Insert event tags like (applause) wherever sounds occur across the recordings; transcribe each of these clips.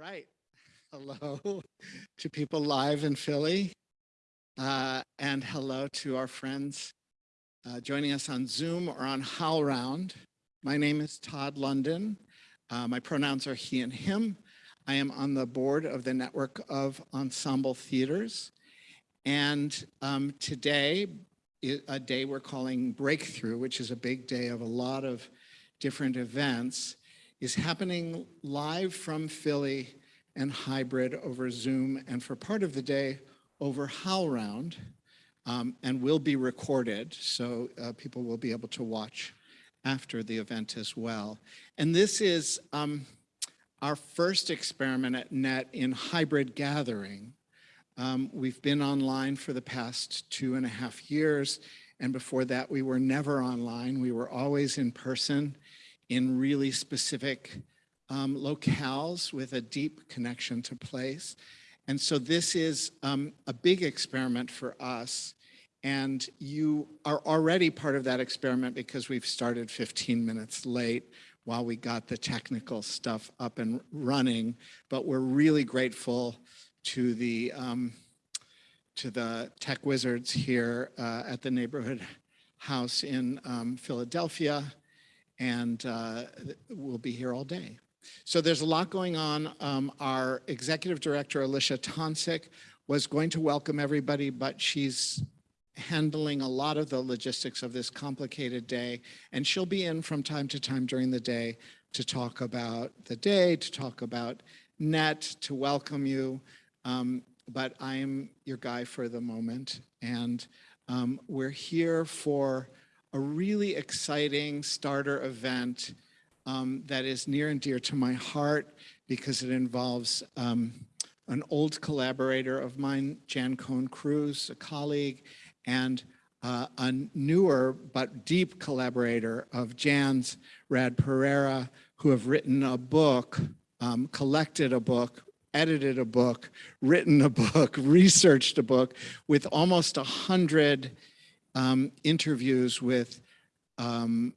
right. Hello (laughs) to people live in Philly. Uh, and hello to our friends uh, joining us on Zoom or on HowlRound. My name is Todd London. Uh, my pronouns are he and him. I am on the board of the network of ensemble theaters. And um, today, a day we're calling Breakthrough, which is a big day of a lot of different events, is happening live from Philly and hybrid over Zoom and for part of the day over HowlRound um, and will be recorded so uh, people will be able to watch after the event as well. And this is um, our first experiment at NET in hybrid gathering. Um, we've been online for the past two and a half years and before that we were never online. We were always in person in really specific um, locales with a deep connection to place. And so this is um, a big experiment for us. And you are already part of that experiment because we've started 15 minutes late while we got the technical stuff up and running. But we're really grateful to the um, to the tech wizards here uh, at the neighborhood house in um, Philadelphia and uh, we'll be here all day. So there's a lot going on. Um, our executive director, Alicia Tonsik, was going to welcome everybody, but she's handling a lot of the logistics of this complicated day. And she'll be in from time to time during the day to talk about the day, to talk about NET, to welcome you. Um, but I'm your guy for the moment. And um, we're here for a really exciting starter event um, that is near and dear to my heart because it involves um, an old collaborator of mine, Jan Cohen-Cruz, a colleague, and uh, a newer but deep collaborator of Jan's, Rad Pereira, who have written a book, um, collected a book, edited a book, written a book, (laughs) researched a book with almost a hundred um, interviews with um,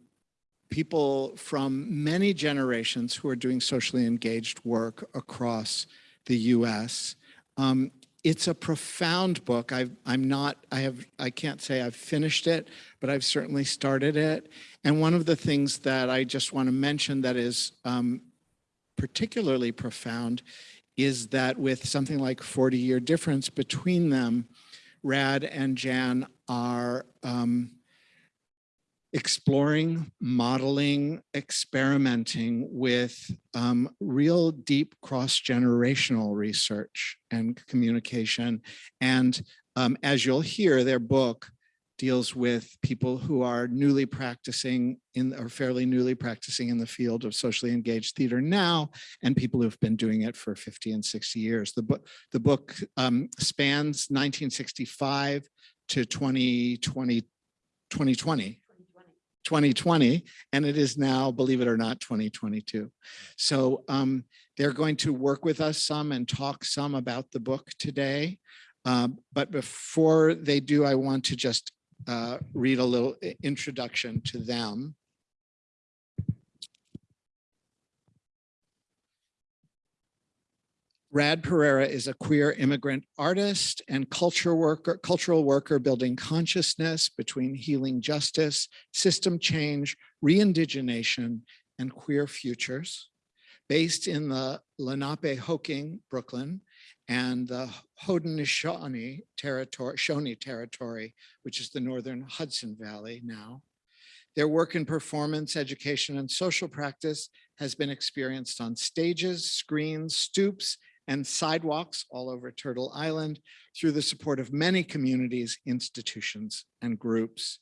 people from many generations who are doing socially engaged work across the US. Um, it's a profound book. i am not, I have, I can't say I've finished it, but I've certainly started it. And one of the things that I just want to mention that is um, particularly profound is that with something like 40 year difference between them, Rad and Jan are um, exploring, modeling, experimenting with um, real deep cross-generational research and communication. And um, as you'll hear, their book deals with people who are newly practicing in or fairly newly practicing in the field of socially engaged theater now and people who've been doing it for 50 and 60 years. The book, the book um, spans 1965 to 2020, 2020, 2020 and it is now believe it or not 2022 so um, they're going to work with us some and talk some about the book today. Um, but before they do I want to just uh, read a little introduction to them Rad Pereira is a queer immigrant artist and culture worker, cultural worker building consciousness between healing justice, system change, re-indigenation, and queer futures. Based in the Lenapehoking, Brooklyn, and the Haudenosaunee territory, Shawnee territory, which is the northern Hudson Valley now. Their work in performance, education, and social practice has been experienced on stages, screens, stoops, and sidewalks all over Turtle Island through the support of many communities, institutions, and groups.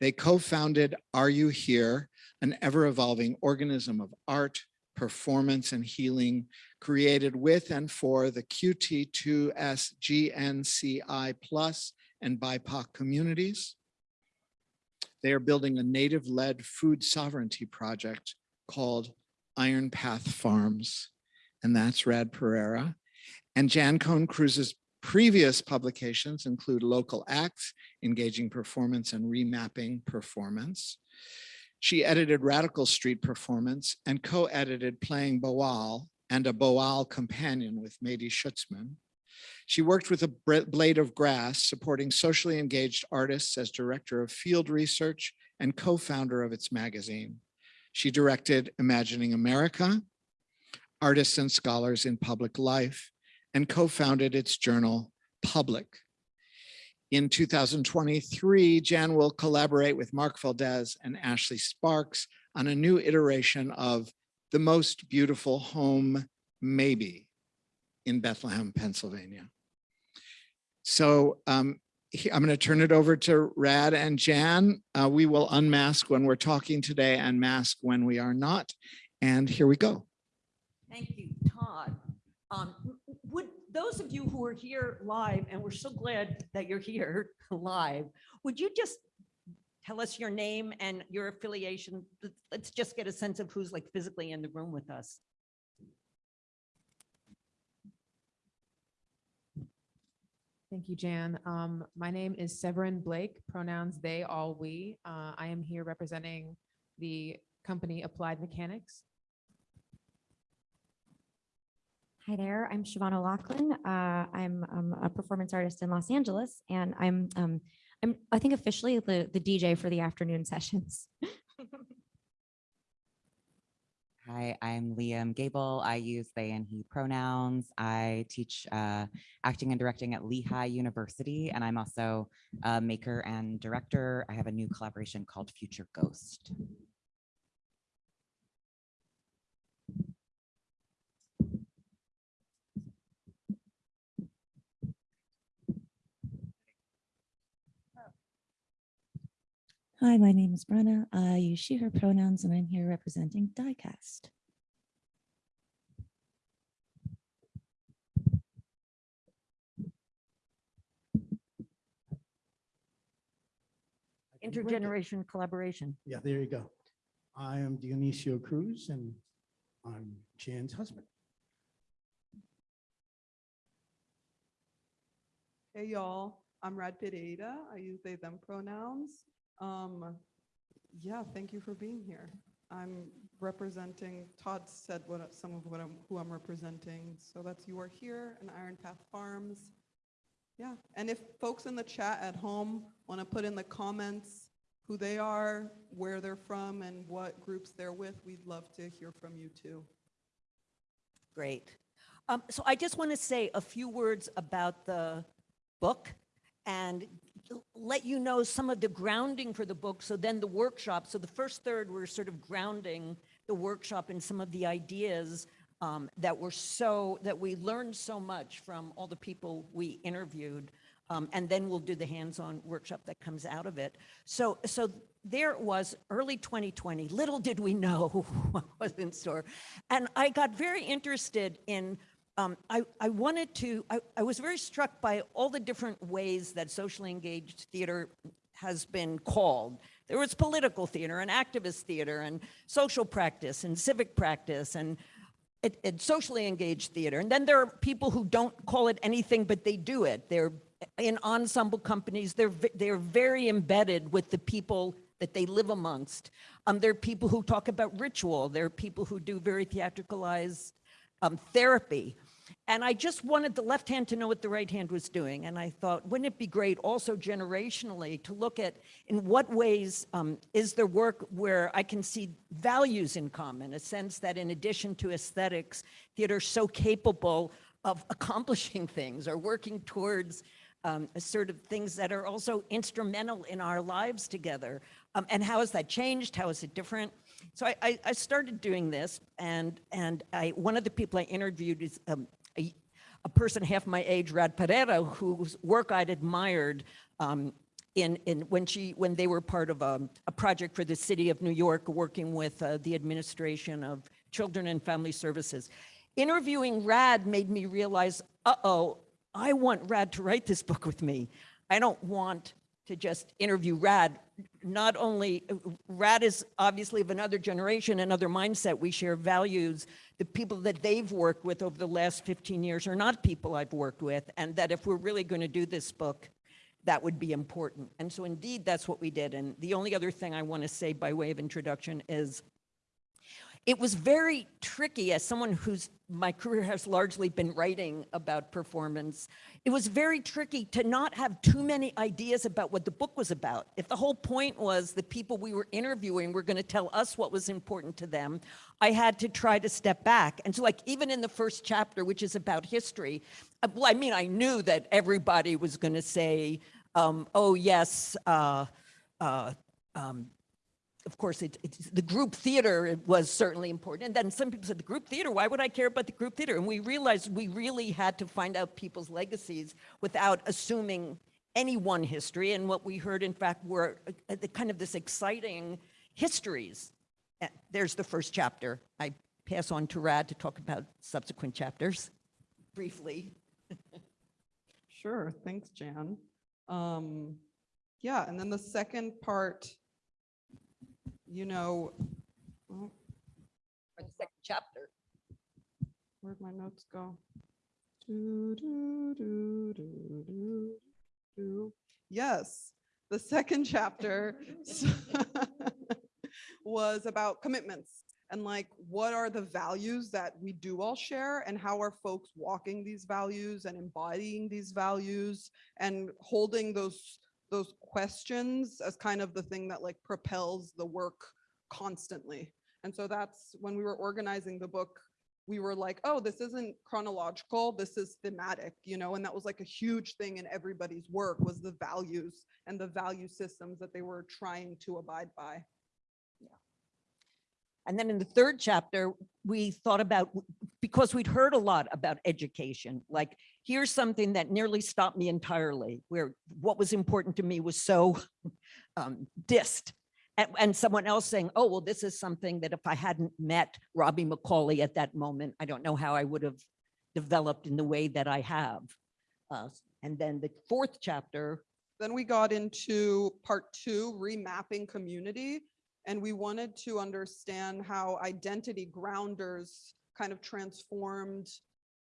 They co-founded Are You Here, an ever-evolving organism of art, performance, and healing created with and for the QT2SGNCI plus and BIPOC communities. They are building a native-led food sovereignty project called Iron Path Farms and that's Rad Pereira. And Jan Cohen-Cruz's previous publications include Local Acts, Engaging Performance and Remapping Performance. She edited Radical Street Performance and co-edited Playing Boal, and a Boal companion with Mady Schutzman. She worked with a Blade of Grass, supporting socially engaged artists as director of field research and co-founder of its magazine. She directed Imagining America, Artists and Scholars in Public Life, and co-founded its journal, Public. In 2023, Jan will collaborate with Mark Valdez and Ashley Sparks on a new iteration of The Most Beautiful Home Maybe in Bethlehem, Pennsylvania. So um, I'm going to turn it over to Rad and Jan. Uh, we will unmask when we're talking today and mask when we are not. And here we go. Thank you, Todd. Um, Would, those of you who are here live, and we're so glad that you're here (laughs) live, would you just tell us your name and your affiliation? Let- Let's just get a sense of who's like physically in the room with us. Thank you, Jan. Um, my name is Severin Blake, pronouns they, all, we. Uh, I am here representing the company Applied Mechanics. Hi there, I'm Siobhan O'Loughlin. Uh, I'm um, a performance artist in Los Angeles, and I'm um, I'm I think officially the the DJ for the afternoon (laughs) sessions. Hi, I'm Liam Gable. I use they and he pronouns. I teach uh, acting and directing at Lehigh University, and I'm also a maker and director. I have a new collaboration called Future Ghost. Hi, my name is Brenna. I use she, her pronouns, and I'm here representing Diecast. Intergeneration collaboration. Yeah, there you go. I am Dionisio Cruz and I'm Jan's husband. Hey y'all, I'm Rad Pereira. I use they them pronouns. Um, yeah, thank you for being here. I'm representing, Todd said what, some of what I'm, who I'm representing. So that's You Are Here and Iron Path Farms. Yeah, and if folks in the chat at home want to put in the comments who they are, where they're from and what groups they're with, we'd love to hear from you too. Great. Um, So I just want to say a few words about the book and let you know some of the grounding for the book. So then the workshop, so the first third, we're sort of grounding the workshop in some of the ideas um, that were so, that we learned so much from all the people we interviewed. Um, and then we'll do the hands-on workshop that comes out of it. So, so there it was early 2020. Little did we know (laughs) what was in store. And I got very interested in, um, I, I wanted to, I, I was very struck by all the different ways that socially engaged theater has been called. There was political theater and activist theater and social practice and civic practice and socially engaged theater. And then there are people who don't call it anything, but they do it. They're in ensemble companies. They're, they're very embedded with the people that they live amongst. Um, there are people who talk about ritual. There are people who do very theatricalized um, therapy. And I just wanted the left hand to know what the right hand was doing. And I thought, wouldn't it be great also generationally to look at in what ways um, is there work where I can see values in common, a sense that in addition to aesthetics, theater so capable of accomplishing (laughs) things or working towards um, a sort of things that are also instrumental in our lives together. Um, and how has that changed? How is it different? So I, I, I started doing this, and and I one of the people I interviewed is um, a, a person half my age, Rad Pereira, whose work I'd admired. Um, in, in when she when they were part of a, a project for the city of New York, working with uh, the administration of children and family services. Interviewing Rad made me realize, uh-oh, I want Rad to write this book with me. I don't want to just interview Rad. Not only, Rad is obviously of another generation, another mindset. We share values. The people that they've worked with over the last 15 years are not people I've worked with. And that if we're really going to do this book, that would be important. And so indeed, that's what we did. And the only other thing I want to say by way of introduction is it was very tricky as someone whose my career has largely been writing about performance. It was very tricky to not have too many ideas about what the book was about. If the whole point was the people we were interviewing were going to tell us what was important to them, I had to try to step back. And so like even in the first chapter, which is about history, uh, well, I mean, I knew that everybody was going to say, um, oh yes, uh, uh, um, of course, it, the group theater was certainly important. And then some people said, the group theater, why would I care about the group theater? And we realized we really had to find out people's legacies without assuming any one history. And what we heard, in fact, were uh, the kind of this exciting histories. Uh, There's the first chapter. I pass on to Rad to talk about subsequent chapters briefly. Sure, thanks, Jan. Um, yeah, and then the second part, you know, oh, the second chapter. where'd my notes go? Do, do, do, do, do, do. Yes, the second chapter (laughs) was about commitments and like, what are the values that we do all share and how are folks walking these values and embodying these values and holding those those questions as kind of the thing that like propels the work constantly. And so that's when we were organizing the book, we were like, oh, this isn't chronological, this is thematic, you know, and that was like a huge thing in everybody's work was the values and the value systems that they were trying to abide by. And then in the third chapter, we thought about, because we'd heard a lot about education, like here's something that nearly stopped me entirely, where what was important to me was so (laughs) um, dissed. And, and someone else saying, oh, well, this is something that if I hadn't met Robbie McCauley at that moment, I don't know how I would have developed in the way that I have. Uh, and then the fourth chapter, Then we got into part two, remapping community. And we wanted to understand how identity grounders kind of transformed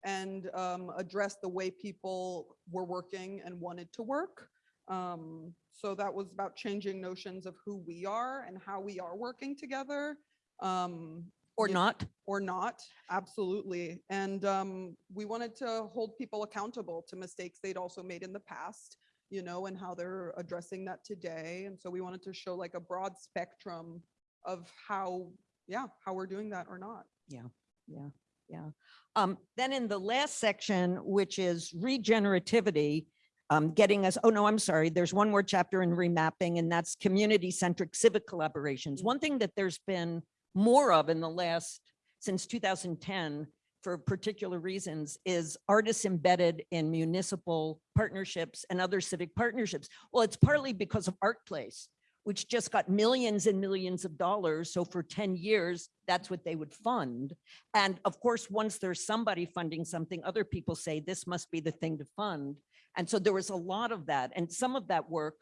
and um, addressed the way people were working and wanted to work. Um, so that was about changing notions of who we are and how we are working together. Um, or not, or not, absolutely. And um, we wanted to hold people accountable to mistakes they'd also made in the past, you know, and how they're addressing that today. And so we wanted to show like a broad spectrum of how, yeah, how we're doing that or not. yeah, yeah. Yeah. Um, then in the last section, which is regenerativity, um, getting us, oh no, I'm sorry, there's one more chapter in remapping and that's community-centric civic collaborations. One thing that there's been more of in the last, since 2010, for particular reasons, is artists embedded in municipal partnerships and other civic partnerships. Well, it's partly because of Art Place, which just got millions and millions of dollars. So for 10 years, that's what they would fund. And of course, once there's somebody funding something, other people say this must be the thing to fund. And so there was a lot of that. And some of that work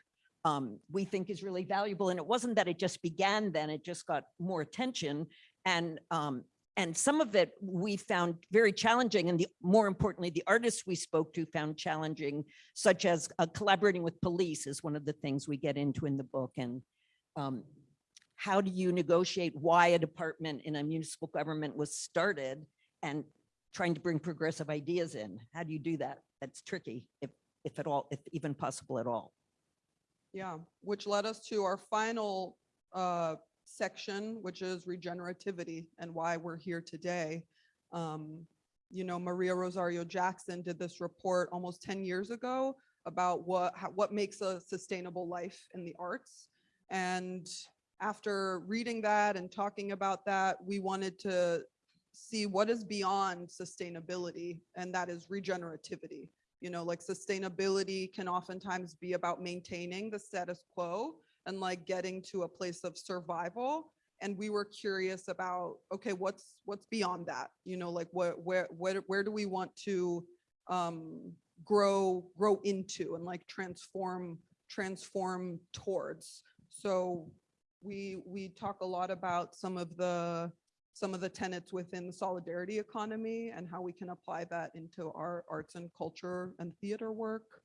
um, we think is really valuable. And it wasn't that it just began then, it just got more attention. And um, and some of it we found very challenging. And the more importantly, the artists we spoke to found challenging, such as uh, collaborating with police is one of the things we get into in the book. And um, how do you negotiate why a department in a municipal government was started and trying to bring progressive ideas in? How do you do that? That's tricky, if, if at all, if even possible at all. Yeah, which led us to our final uh, section, which is regenerativity and why we're here today. Um, You know, Maria Rosario Jackson did this report almost 10 years ago about what, how- what makes a sustainable life in the arts. And after reading that and talking about that, we wanted to see what is beyond sustainability, and that is regenerativity. You know, like sustainability can oftentimes be about maintaining the status quo and like getting to a place of survival. And we were curious about, okay, what's what's beyond that? You know, like what where where where do we want to um grow grow into and like transform transform towards? So we we talk a lot about some of the some of the tenets within the solidarity economy and how we can apply that into our arts and culture and theater work,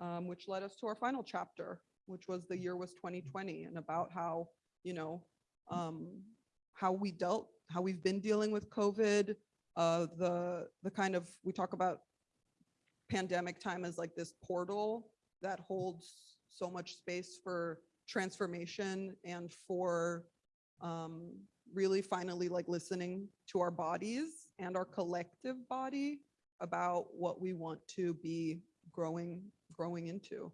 um, which led us to our final chapter, which was the year was 2020 and about how, you know, um, how we dealt how we've been dealing with COVID, uh, the, the kind of, we talk about pandemic time as like this portal that holds so much space for transformation and for um, really finally like listening to our bodies and our collective body about what we want to be growing, growing into.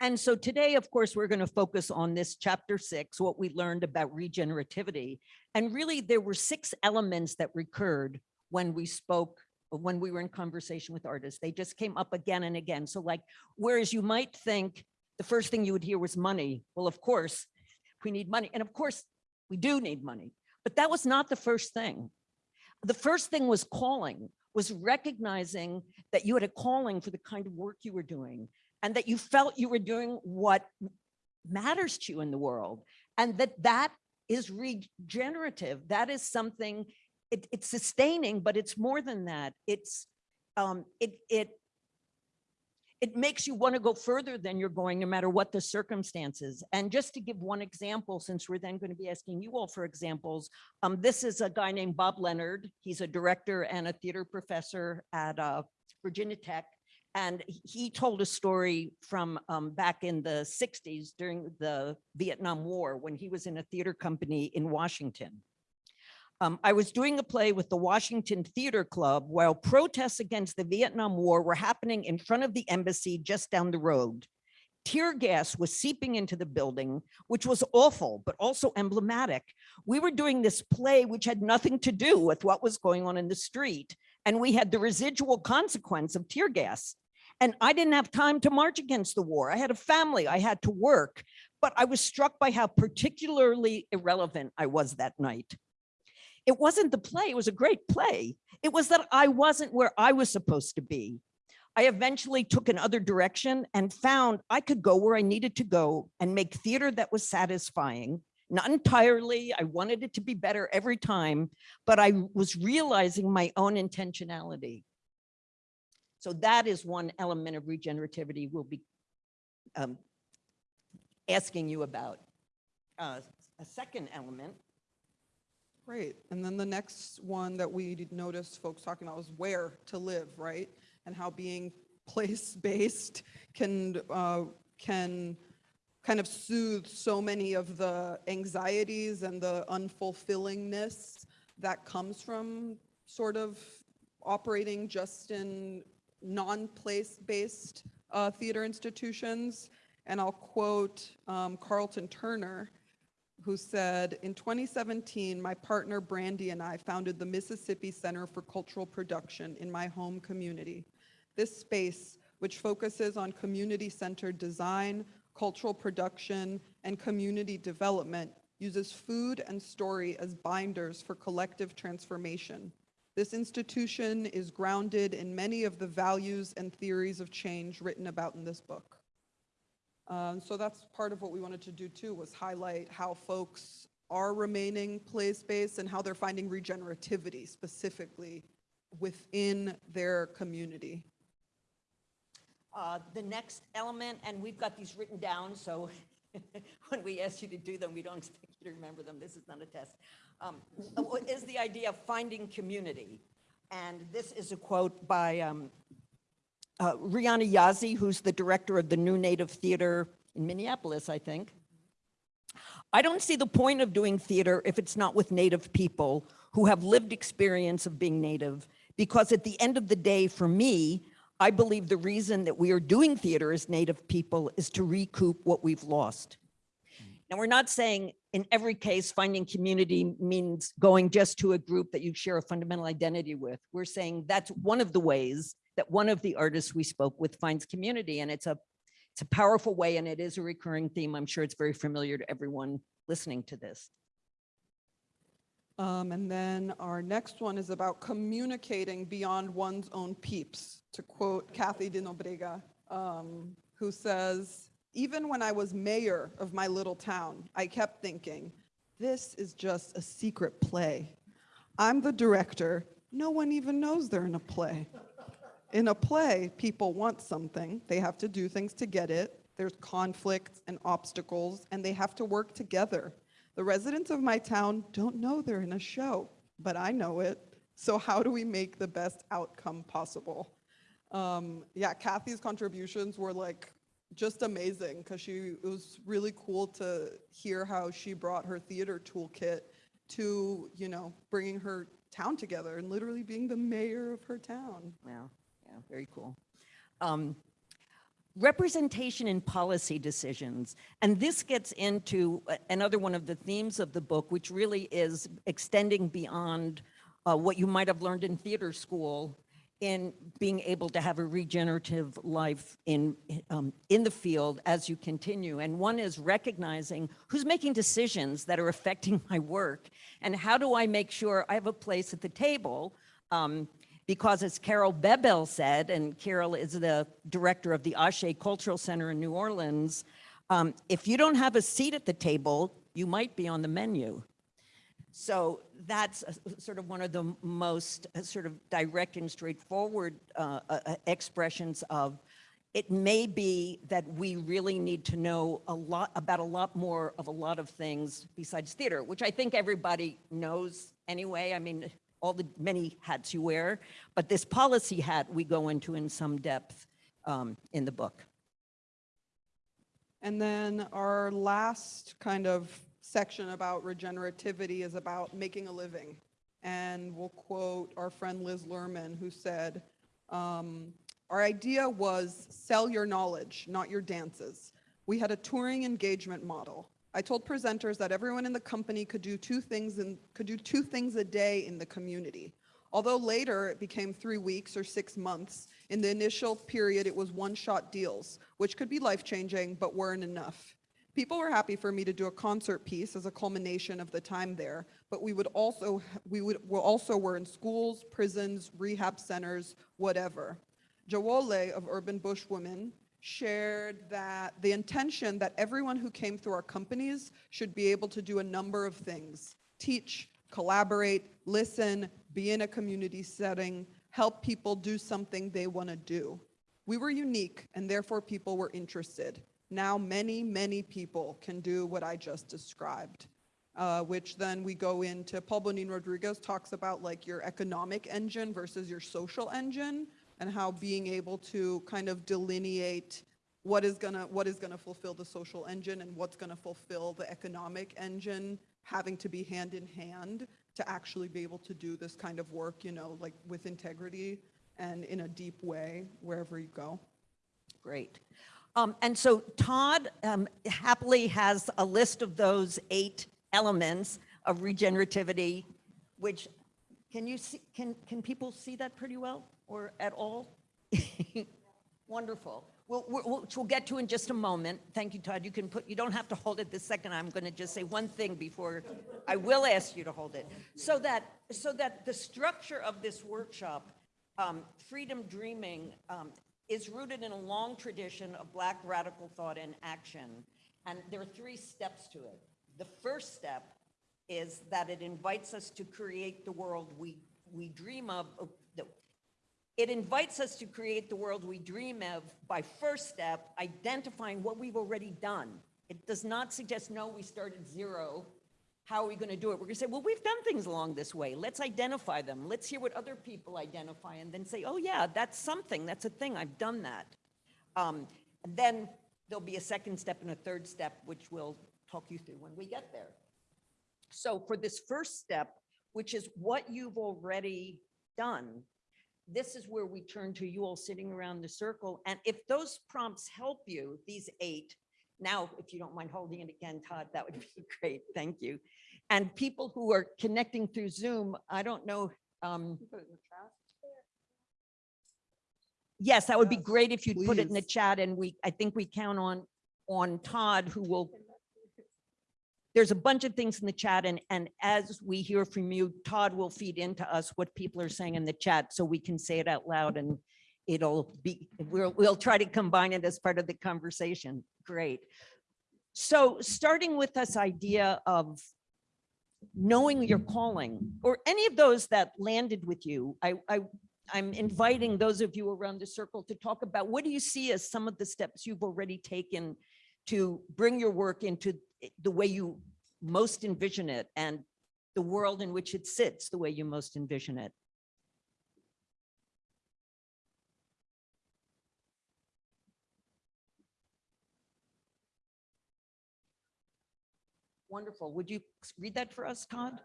And so today, of course, we're going to focus on this chapter six, what we learned about regenerativity. And really, there were six elements that recurred when we spoke, when we were in conversation with artists. They just came up again and again. So like, whereas you might think the first thing you would hear was money. Well, of course, we need money. And of course, we do need money. But that was not the first thing. The first thing was calling, was recognizing that you had a calling for the kind of work you were doing and that you felt you were doing what matters to you in the world and that that is regenerative. That is something, it, it's sustaining, but it's more than that. It's, um, it, it, it makes you want to go further than you're going, no matter what the circumstances. And just to give one example, since we're then going to be asking you all for examples, um, this is a guy named Bob Leonard. He's a director and a theater professor at uh, Virginia Tech. And he told a story from um, back in the 60s during the Vietnam War when he was in a theater company in Washington. Um, I was doing a play with the Washington Theater Club while protests against the Vietnam War were happening in front of the embassy just down the road. Tear gas was seeping into the building, which was awful, but also emblematic. We were doing this play which had nothing to do with what was going on in the street, and we had the residual consequence of tear gas. And I didn't have time to march against the war. I had a family, I had to work, but I was struck by how particularly irrelevant I was that night. It wasn't the play, it was a great play. It was that I wasn't where I was supposed to be. I eventually took another direction and found I could go where I needed to go and make theater that was satisfying. Not entirely, I wanted it to be better every time, but I was realizing my own intentionality. So that is one element of regenerativity we'll be um, asking you about. Uh, a second element Great. And then the next one that we noticed folks talking about was where to live, right? And how being (laughs) place-based can, uh, can kind of soothe so many of the anxieties and the unfulfillingness that comes from sort of operating just in non-place-based uh, theater institutions. And I'll quote um, Carlton Turner, who said, in 2017, my partner Brandy and I founded the Mississippi Center for Cultural Production in my home community. This space, which focuses on community-centered design, cultural production, and community development, uses food and story as binders for collective transformation. This institution is grounded in many of the values and theories of change written about in this book. Um, so that's part of what we wanted to do too, was highlight how folks are remaining place-based and how they're finding regenerativity specifically within their community. Uh, The next element, and we've got these written down, so (laughs) when we ask you to do them, we don't expect you to remember them. This is not a test. Um, Is the idea of finding community. And this is a quote by um, uh, Rhiana Yazzie, who's the director of the New Native Theater in Minneapolis, I think. I don't see the point of doing theater if it's not with Native people who have lived experience of being Native, because at the end of the day, for me, I believe the reason that we are doing theater as Native people is to recoup what we've lost. Now, we're not saying in every case finding community means going just to a group that you share a fundamental identity with. We're saying that's one of the ways that one of the artists we spoke with finds community and it's a it's a powerful way and it is a recurring theme. I'm sure it's very familiar to everyone listening to this. Um, and then our next one is about communicating beyond one's own peeps, to quote Kathie deNobriga, um, who says, even when I was mayor of my little town, I kept thinking, this is just a secret play. I'm the director. No one even knows they're in a play. In a play, people want something. They have to do things to get it. There's conflicts and obstacles, and they have to work together. The residents of my town don't know they're in a show, but I know it. So how do we make the best outcome possible? Um, yeah, Kathie's contributions were like just amazing because she it was really cool to hear how she brought her theater toolkit to you know bringing her town together and literally being the mayor of her town. Wow, yeah, very cool. Um, Representation in policy decisions, and this gets into another one of the themes of the book, which really is extending beyond uh, what you might have learned in theater school in being able to have a regenerative life in, um, in the field as you continue. And one is recognizing who's making decisions that are affecting my work and how do I make sure I have a place at the table um, because as Carol Bebelle said, and Carol is the director of the Ashe Cultural Center in New Orleans, um, if you don't have a seat at the table, you might be on the menu. So that's a- sort of one of the most uh, sort of direct and straightforward uh, uh, uh, expressions of, it may be that we really need to know a lot about a lot more of a lot of things besides theater, which I think everybody knows anyway. I mean, all the many hats you wear, but this policy hat we go into in some depth um, in the book. And then our last kind of section about regenerativity is about making a living. And we'll quote our friend Liz Lerman, who said, um, our idea was sell your knowledge, not your dances. We had a touring engagement model. I told presenters that everyone in the company could do two things and could do two things a day in the community. Although later it became three weeks or six months, in the initial period it was one-shot deals, which could be life-changing but weren't enough. People were happy for me to do a concert piece as a culmination of the time there, but we would also we would we also were in schools, prisons, rehab centers, whatever. Jawole of Urban Bush Women shared that the intention that everyone who came through our companies should be able to do a number of things. Teach, collaborate, listen, be in a community setting, help people do something they want to do. We were unique and therefore people were interested. Now many, many people can do what I just described. Uh, which then we go into, Paul Bonin Rodriguez talks about like your economic engine versus your social engine and how being able to kind of delineate what is gonna what is gonna fulfill the social engine and what's gonna fulfill the economic engine having to be hand in hand to actually be able to do this kind of work, you know, like with integrity and in a deep way wherever you go. Great. Um, and so Todd um, happily has a list of those eight elements of regenerativity, which can you see, can, can people see that pretty well or at all? (laughs) Wonderful. Which we'll get to in just a moment. Thank you, Todd. You can put, you don't have to hold it this second. I'm going to just say one thing before I will ask you to hold it. So that, so that the structure of this workshop, um, Freedom Dreaming, um, is rooted in a long tradition of Black radical thought and action. And there are three steps to it. The first step is that it invites us to create the world we, we dream of. It invites us to create the world we dream of by first step, identifying what we've already done. It does not suggest, no, we start at zero. How are we going to do it? We're going to say, well, we've done things along this way. Let's identify them. Let's hear what other people identify and then say, oh yeah, that's something, that's a thing, I've done that. Um, and then there'll be a second step and a third step, which we'll talk you through when we get there. So for this first step, which is what you've already done, this is where we turn to you all sitting around the circle. And if those prompts help you, these eight, now, if you don't mind holding it again, Todd, that would (laughs) be great. Thank you. And people who are connecting through Zoom, I don't know. um, Yes, that would be great if you'd put it in the chat and we, I think we count on, on Todd who will there's a bunch of things in the chat and, and as we hear from you, Todd will feed into us what people are saying in the chat so we can say it out loud and it'll be, we'll, we'll try to combine it as part of the conversation. Great. So starting with this idea of knowing your calling or any of those that landed with you, I, I, I'm inviting those of you around the circle to talk about what do you see as some of the steps you've already taken to bring your work into the way you most envision it and the world in which it sits the way you most envision it. Wonderful. Would you read that for us, Todd?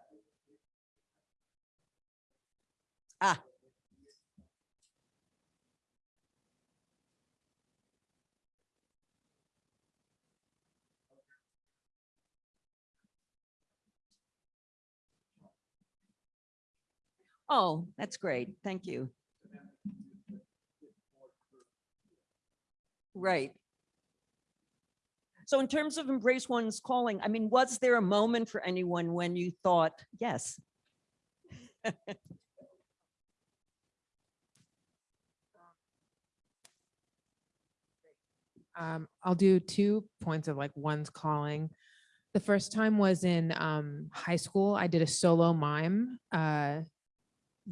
Ah. Oh, that's great. Thank you. Right. So in terms of embrace one's calling, I mean, was there a moment for anyone when you thought, yes? (laughs) Um, I'll do two points of like one's calling. The first time was in um, high school. I did a solo mime. Uh,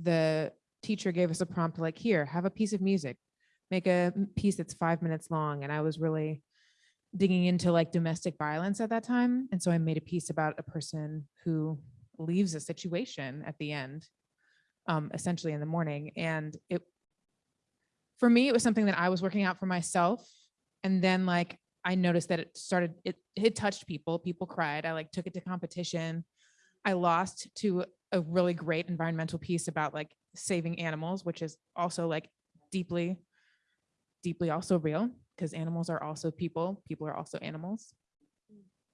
the teacher gave us a prompt like, here, have a piece of music, make a piece that's five minutes long. And I was really digging into like domestic violence at that time. And so I made a piece about a person who leaves a situation at the end, um, essentially in the morning. And it, for me, it was something that I was working out for myself. And then like, I noticed that it started, it, it touched people, people cried. I like took it to competition. I lost to a really great environmental piece about like saving animals, which is also like deeply, deeply also real because animals are also people. People are also animals.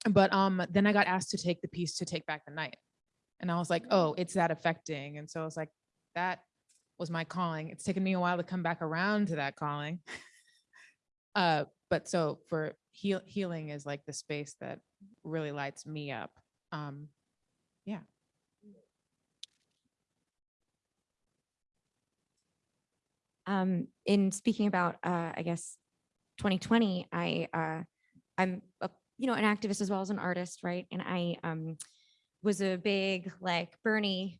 But um, then I got asked to take the piece to take back the night. And I was like, oh, it's that affecting. And so I was like, that was my calling. It's taken me a while to come back around to that calling. (laughs) uh, but so for heal healing is like the space that really lights me up. Um, yeah. Um, in speaking about, uh, I guess, 2020, I, uh, I'm, a, you know, an activist as well as an artist, right? And I, um, was a big like Bernie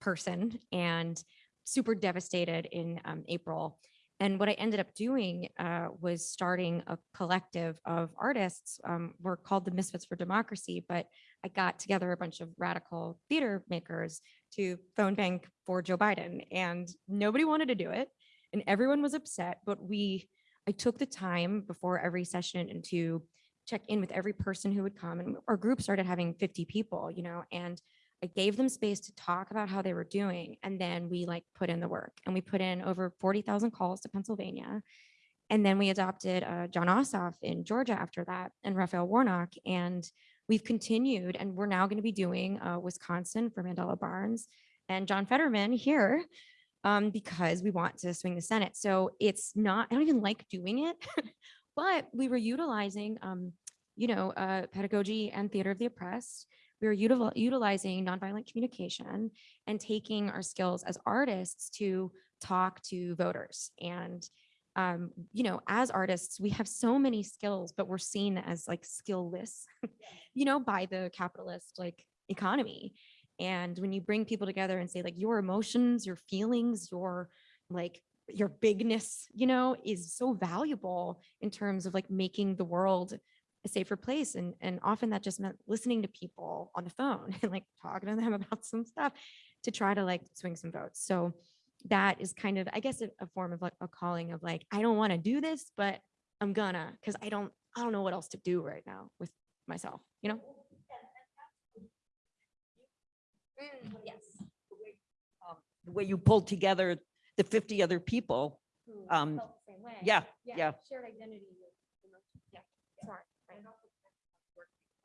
person and super devastated in, um, April. And what I ended up doing, uh, was starting a collective of artists. Um, we're called the Misfits for Democracy, but I got together a bunch of radical theater makers to phone bank for Joe Biden and nobody wanted to do it and everyone was upset, but we, I took the time before every session and to check in with every person who would come and our group started having 50 people, you know, and I gave them space to talk about how they were doing. And then we like put in the work and we put in over 40,000 calls to Pennsylvania. And then we adopted uh, Jon Ossoff in Georgia after that and Raphael Warnock. And we've continued and we're now going to be doing uh, Wisconsin for Mandela Barnes and John Fetterman here um, because we want to swing the Senate. So it's not, I don't even like doing it, (laughs) but we were utilizing, um, you know, uh, pedagogy and theater of the oppressed. We were util- utilizing nonviolent communication and taking our skills as artists to talk to voters. And, um, you know, as artists, we have so many skills, but we're seen as like skillless, (laughs) you know, by the capitalist like economy. And when you bring people together and say like your emotions, your feelings, your like your bigness, you know, is so valuable in terms of like making the world a safer place. And, and often that just meant listening to people on the phone (laughs) and like talking to them (laughs) about some stuff to try to like swing some votes. So that is kind of, I guess, a, a form of like a calling of like, I don't want to do this, but I'm gonna, because I don't, I don't know what else to do right now with myself, you know? Yes. um, The way you pulled together the 50 other people. Who Um, yeah, yeah. Shared identity. Yeah, smart.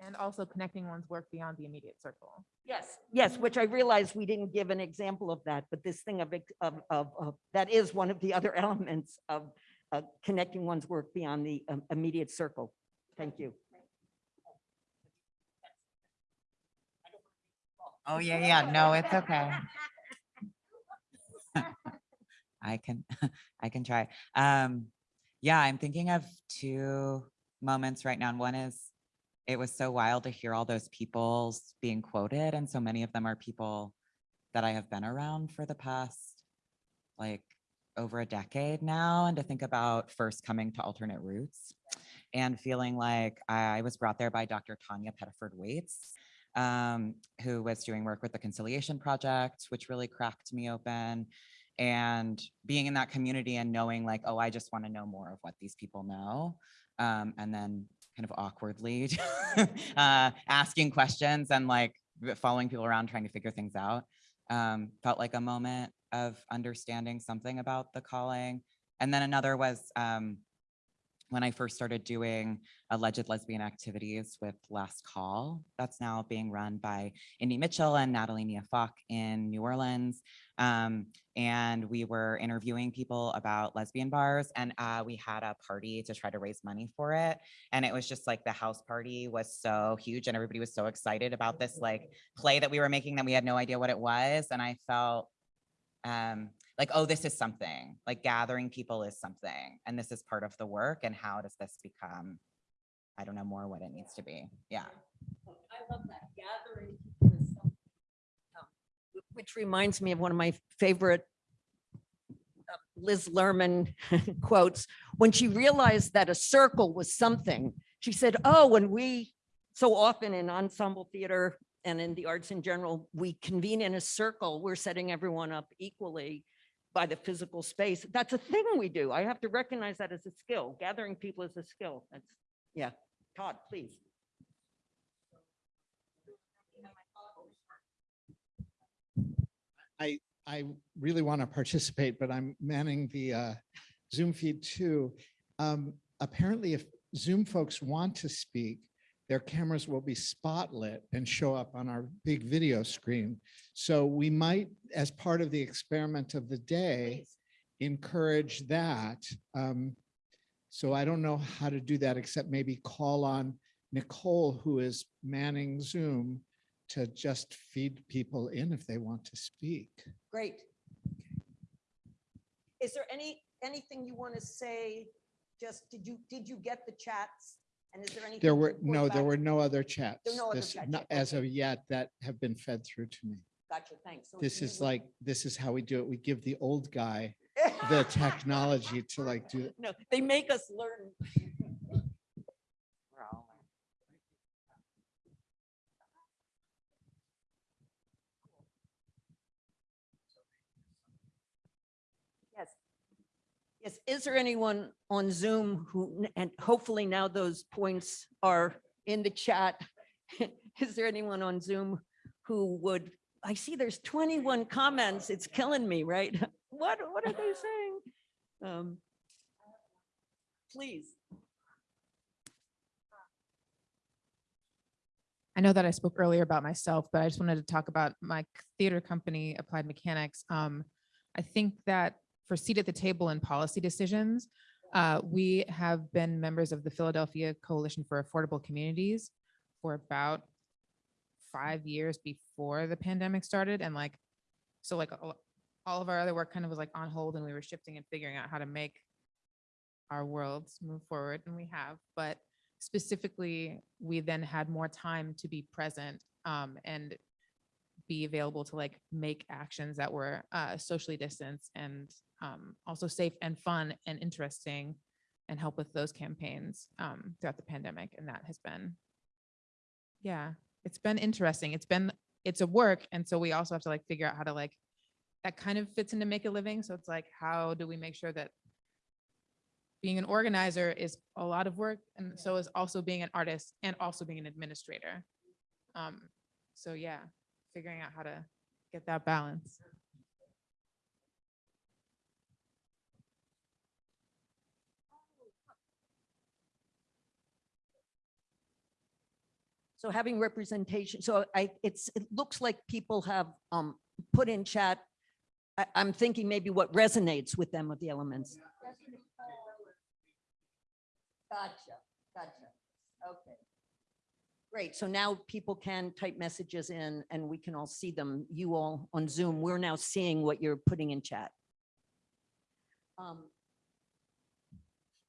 And also connecting one's work beyond the immediate circle. Yes, yes, which I realized we didn't give an example of that, but this thing of, of, of, of- that is one of the (laughs) other elements of uh, connecting one's work beyond the um, immediate circle. Thank you. Oh, yeah, yeah. No, it's okay. I can, (laughs) I can try. Um, yeah, I'm thinking of two moments right now. And one is, it was so wild to hear all those people being quoted. And so many of them are people that I have been around for the past, like, over a decade now. And to think about first coming to alternate roots and feeling like I was brought there by Dr. Tawnya Pettiford-Wates. Um, who was doing work with the Conciliation Project, which really cracked me open. And being in that community and knowing like, oh, I just want to know more of what these people know. Um, and then kind of awkwardly (laughs) uh, asking questions and like following people around trying to figure things out. Um, felt like a moment of understanding something about the calling. And then another was um, when I first started doing alleged lesbian activities with Last Call. That's now being run by Indy Mitchell and Natalie Nia Falk in New Orleans. Um, and we were interviewing people about lesbian bars and uh, we had a party to try to raise money for it. And it was just like the house party was so huge and everybody was so excited about this like play that we were making that we had no idea what it was. And I felt um, like, oh, this is something, like gathering people is something. And this is part of the work. And how does this become, I don't know, more what it needs to be. Yeah. I love that, gathering. people is something, um, wh- Which reminds me of one of my favorite uh, Liz Lerman (laughs) quotes. When she realized that a circle was something, she said, oh, when we, so often in ensemble theater and in the arts in general, we convene in a circle, we're setting everyone up equally by the physical space. That's a thing we do. I have to recognize that as a skill. Gathering people is a skill. That's, yeah. Todd, please. I I really want to participate, but I'm manning the uh, Zoom feed too. Um, Apparently, if Zoom folks want to speak, their cameras will be spotlit and show up on our big video screen. So we might, as part of the experiment of the day, encourage that. Um, So I don't know how to do that, except maybe call on Nicole, who is manning Zoom, to just feed people in if they want to speak. Great. Is there any, anything you want to say? Just, did you, did you get the chats? And is there anything? There were, no, there were no other chats. There no other This- chats not yet, As of yet, that have been fed through to me. Gotcha, thanks. So This you is would- like, this is how we do it. We give the old guy (laughs) the technology to like do, it. No, they make us learn. We're all learning. Yes. Yes, is there anyone on Zoom who, and hopefully now those points are in the chat. (laughs) Is there anyone on Zoom who would, I see there's 21 comments. It's killing me, right? (laughs) What, what are they (laughs) saying? Um, Please. I know that I spoke earlier about myself, but I just wanted to talk about my theater company, Applied Mechanics. Um, I think that for seat at the table and policy decisions, uh, we have been members of the Philadelphia Coalition for Affordable Communities for about five years before the pandemic started. And like, so like all all of our other work kind of was like on hold and we were shifting and figuring out how to make our worlds move forward and we have, but specifically, we then had more time to be present um, and be available to like make actions that were uh, socially distanced and um, also safe and fun and interesting and help with those campaigns um, throughout the pandemic. And that has been, yeah, it's been interesting. It's been, it's a work. And so we also have to like figure out how to like, that kind of fits into make a living. So it's like, how do we make sure that being an organizer is a lot of work and so is also being an artist and also being an administrator. Um, so yeah, figuring out how to get that balance. So having representation, so I, it's, it looks like people have um put in chat. I, I'm thinking maybe what resonates with them of the elements. Gotcha, gotcha. Okay. Great. So now people can type messages in and we can all see them. You all on Zoom, we're now seeing what you're putting in chat. Um,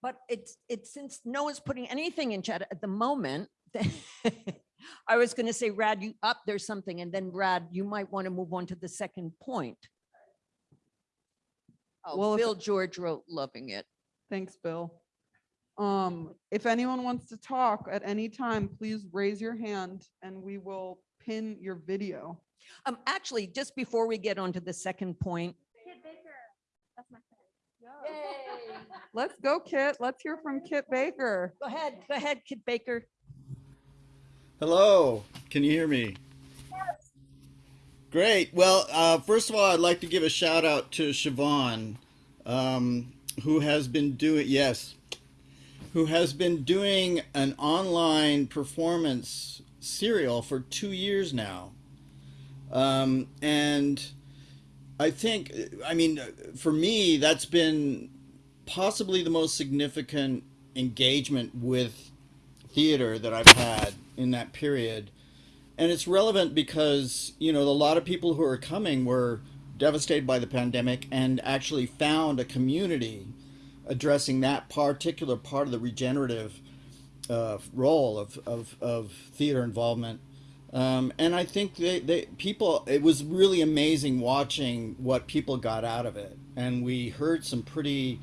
But it's, it's since no one's putting anything in chat at the moment, (laughs) I was going to say, Rad, you up, there's something, and then Rad, you might want to move on to the second point. Well, Oh, if- Bill George wrote loving it. Thanks, Bill. Um, if anyone wants to talk at any time, please raise your hand and we will pin your video. Um, actually, just before we get on to the second point, Let's go, Kit. Let's hear from Kit Baker. go ahead, go ahead, Kit Baker. Hello, can you hear me? Yes. Great. Well, uh, first of all, I'd like to give a shout out to Siobhan, um, who has been doing, yes, who has been doing an online performance serial for two years now. Um, and I think, I mean, for me, that's been possibly the most significant engagement with theater that I've had in that period. And it's relevant because, you know, a lot of people who are coming were devastated by the pandemic and actually found a community addressing that particular part of the regenerative uh, role of, of, of theater involvement. Um, and I think they, they people it was really amazing watching what people got out of it. And we heard some pretty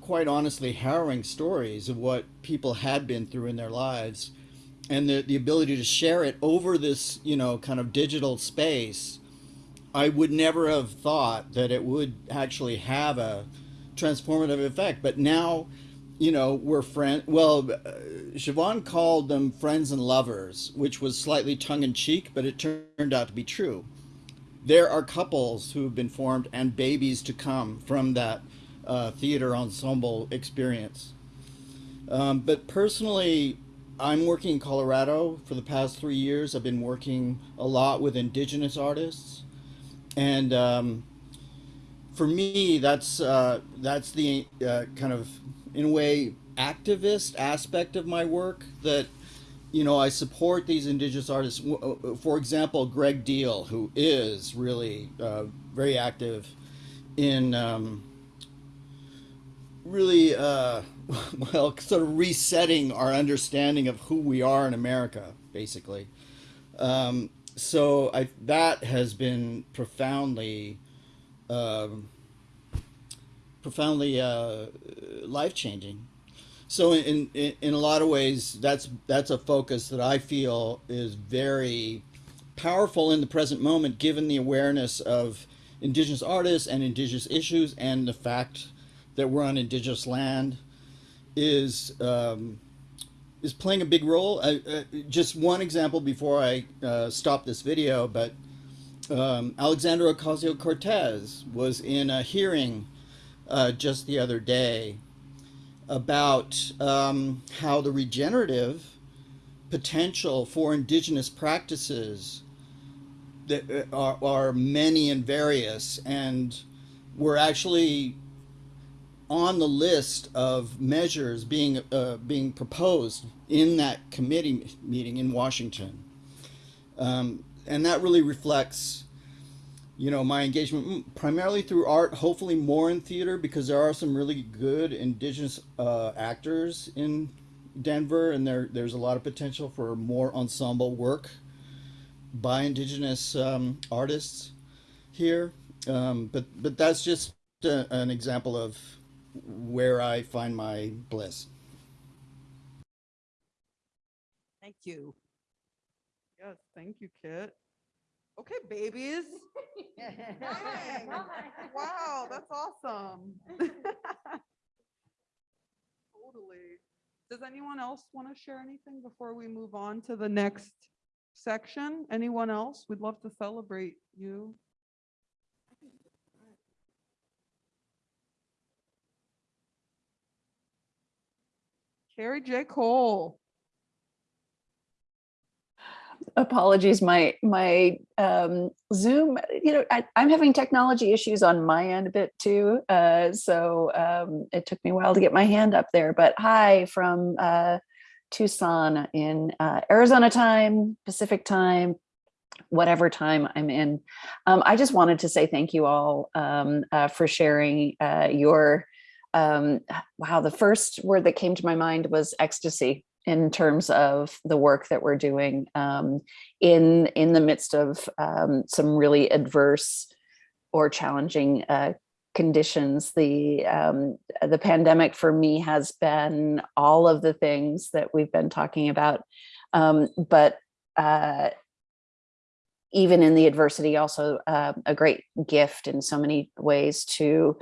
quite honestly harrowing stories of what people had been through in their lives and the, the ability to share it over this you know kind of digital space i would never have thought that it would actually have a transformative effect but now you know we're friends. well uh, siobhan called them friends and lovers which was slightly tongue-in-cheek but it turned out to be true there are couples who have been formed and babies to come from that uh, theater ensemble experience. Um, but personally, I'm working in Colorado for the past three years. I've been working a lot with indigenous artists, and um, for me, that's uh, that's the uh, kind of, in a way, activist aspect of my work that you know, I support these indigenous artists. Uh, For example, Gregg Deal, who is really uh, very active in um, really, uh, (laughs) well, sort of resetting our understanding of who we are in America, basically. Um, so I, that has been profoundly, um, profoundly uh, life changing. So in, in in a lot of ways, that's that's a focus that I feel is very powerful in the present moment, given the awareness of indigenous artists and indigenous issues, and the fact that we're on indigenous land is um, is playing a big role. I, uh, just one example before I uh, stop this video, but um, Alexandra Ocasio Cortez was in a hearing uh, just the other day about um, how the regenerative potential for indigenous practices that uh, are, are many and various and were actually on the list of measures being uh, being proposed in that committee meeting in Washington, um, and that really reflects you know my engagement mm, primarily through art hopefully more in theater because there are some really good indigenous uh, actors in denver and there there's a lot of potential for more ensemble work by indigenous um, artists here um, but but that's just a, an example of where i find my bliss Thank you. Thank you, Kit. Okay, babies. Dang. (laughs) Wow, that's awesome. (laughs) Totally. Does anyone else want to share anything before we move on to the next section? Anyone else? We'd love to celebrate you. Carrie J. Cole. Apologies my my um zoom you know I, i'm having technology issues on my end a bit too uh so um it took me a while to get my hand up there but hi from uh tucson in uh, arizona time pacific time whatever time i'm in. Um i just wanted to say thank you all um uh, for sharing uh your um wow the first word that came to my mind was ecstasy in terms of the work that we're doing um, in in the midst of um, some really adverse or challenging uh, conditions. The um, the pandemic for me has been all of the things that we've been talking about, um, but uh, even in the adversity, also uh, a great gift in so many ways to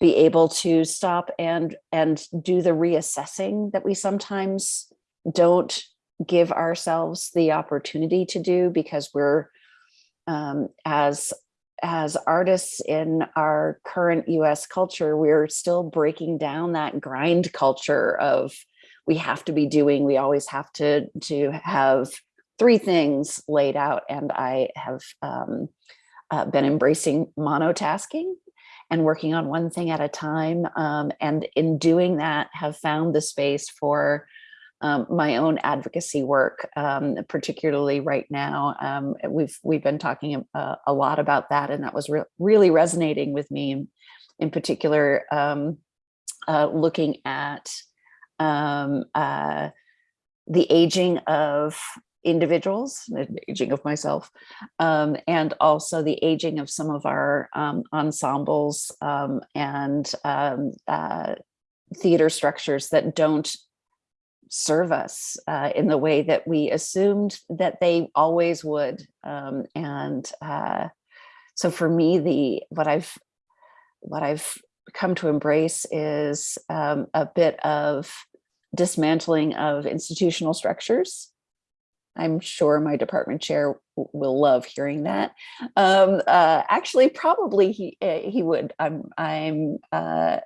be able to stop and and do the reassessing that we sometimes don't give ourselves the opportunity to do because we're um, as as artists in our current US culture, we're still breaking down that grind culture of we have to be doing, we always have to, to have three things laid out. And I have um, uh, been embracing monotasking and working on one thing at a time. Um, and in doing that, have found the space for um, my own advocacy work, um, particularly right now. Um, we've we've been talking a, a, lot about that, and that was re really resonating with me. In particular, um, uh, looking at um, uh, the aging of individuals, the aging of myself, um, and also the aging of some of our ensembles and uh, theater structures that don't serve us uh, in the way that we assumed that they always would. Um, and uh, so for me, the what I've what I've come to embrace is um, a bit of dismantling of institutional structures. I'm sure my department chair will love hearing that. Um, uh, actually, probably he eh, he would. I'm I'm uh,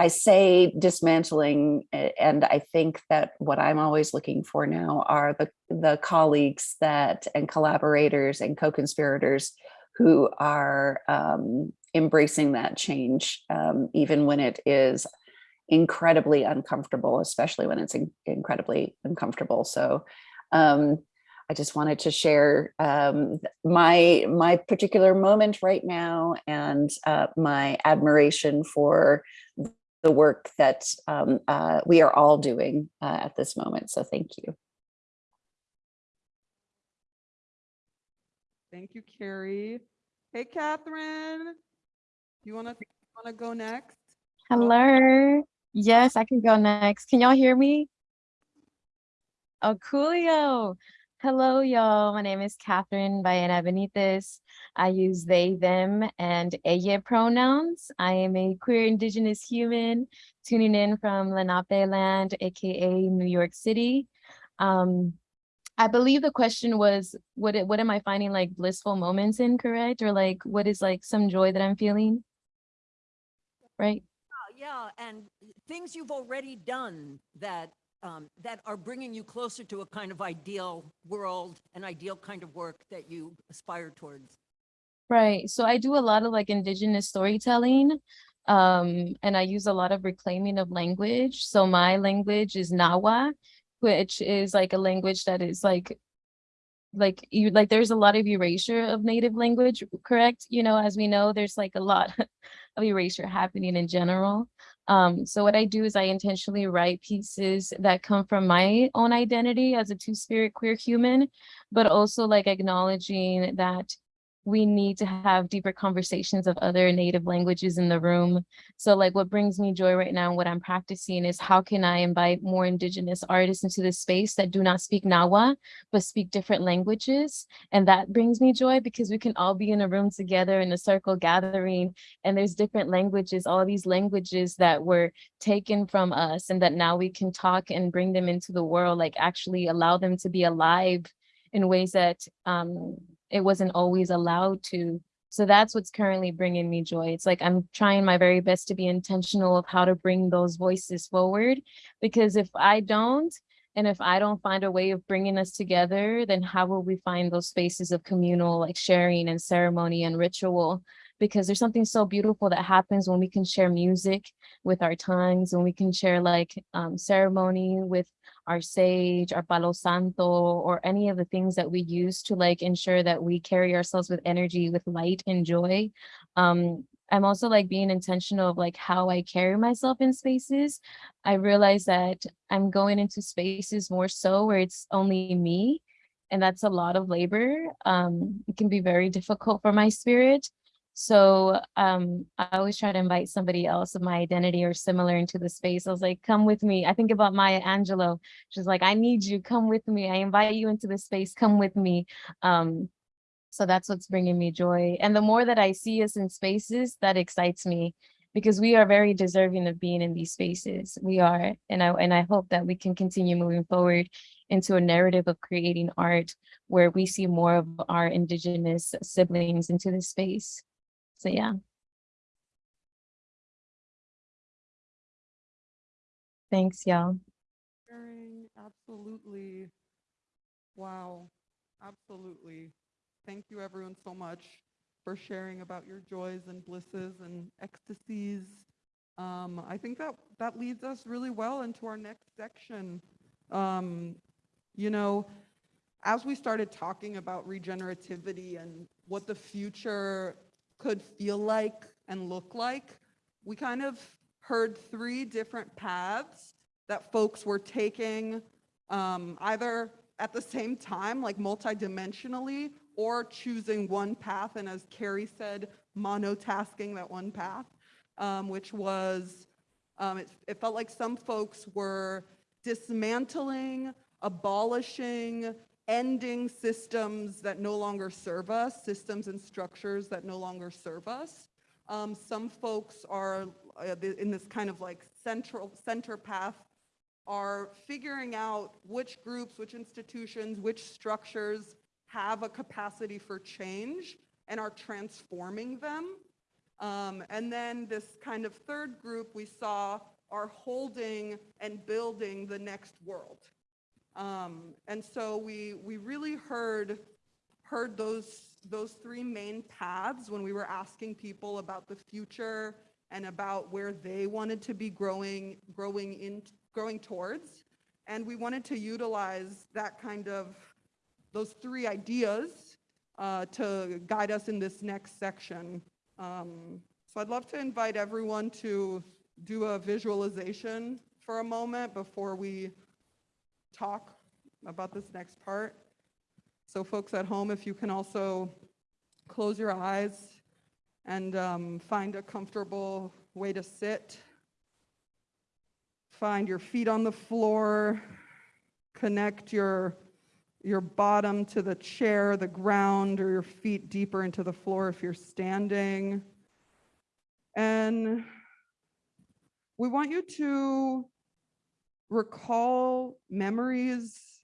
I say dismantling, and I think that what I'm always looking for now are the, the colleagues that and collaborators and co-conspirators who are um, embracing that change, um, even when it is incredibly uncomfortable, especially when it's in incredibly uncomfortable. So um, I just wanted to share um, my my particular moment right now and uh, my admiration for the work that um, uh, we are all doing uh, at this moment. So thank you. Thank you, Carrie. Hey, Catherine, you wanna wanna go next? Hello. Yes, I can go next. Can y'all hear me? Oh, coolio. Hello, y'all. My name is Catherine Baena Benitez. I use they, them, and ella pronouns. I am a queer indigenous human tuning in from Lenape land, aka New York City. Um, I believe the question was, what, what am I finding like blissful moments in, correct? Or like, what is like some joy that I'm feeling? Right? Yeah, and things you've already done that um, that are bringing you closer to a kind of ideal world, an ideal kind of work that you aspire towards? Right. So I do a lot of like indigenous storytelling. Um, and I use a lot of reclaiming of language. So my language is Nawa, which is like a language that is like like you like there's a lot of erasure of native language correct you know as we know there's like a lot (laughs) of erasure happening in general um, so what I do is I intentionally write pieces that come from my own identity as a two-spirit queer human, but also like acknowledging that we need to have deeper conversations of other native languages in the room. So like what brings me joy right now and what I'm practicing is how can I invite more indigenous artists into the space that do not speak Nawa, but speak different languages. And that brings me joy because we can all be in a room together in a circle gathering and there's different languages, all these languages that were taken from us and that now we can talk and bring them into the world, like actually allow them to be alive in ways that um, it wasn't always allowed to. So that's what's currently bringing me joy. It's like I'm trying my very best to be intentional of how to bring those voices forward. Because if I don't, and if I don't find a way of bringing us together, then how will we find those spaces of communal like sharing and ceremony and ritual? Because there's something so beautiful that happens when we can share music with our tongues, when we can share like um, ceremony with our sage, our palo santo, or any of the things that we use to like ensure that we carry ourselves with energy, with light and joy. Um, I'm also like being intentional of like how I carry myself in spaces. I realize that I'm going into spaces more so where it's only me and that's a lot of labor. Um, it can be very difficult for my spirit. So um, I always try to invite somebody else of my identity or similar into the space. I was like, come with me. I think about Maya Angelou. She's like, I need you, come with me. I invite you into the space, come with me. Um, so that's what's bringing me joy. And the more that I see us in spaces, that excites me because we are very deserving of being in these spaces. We are, and I, and I hope that we can continue moving forward into a narrative of creating art where we see more of our indigenous siblings into this space. So yeah. Thanks, y'all. Absolutely. Wow, absolutely. Thank you everyone so much for sharing about your joys and blisses and ecstasies. Um, I think that that leads us really well into our next section. Um, you know, as we started talking about regenerativity and what the future could feel like and look like, we kind of heard three different paths that folks were taking um, either at the same time, like multidimensionally, or choosing one path, and as Carrie said, monotasking that one path, um, which was, um, it, it felt like some folks were dismantling, abolishing, ending systems that no longer serve us, systems and structures that no longer serve us. Um, some folks are uh, in this kind of like central center path are figuring out which groups, which institutions, which structures have a capacity for change and are transforming them. Um, and then this kind of third group we saw are holding and building the next world. Um, and so we, we really heard, heard those, those three main paths when we were asking people about the future and about where they wanted to be growing, growing, in, growing towards. And we wanted to utilize that kind of those three ideas uh, to guide us in this next section. Um, so I'd love to invite everyone to do a visualization for a moment before we talk about this next part. So folks at home, if you can also close your eyes and um, find a comfortable way to sit. Find your feet on the floor, connect your your bottom to the chair, the ground, or your feet deeper into the floor if you're standing. And we want you to recall memories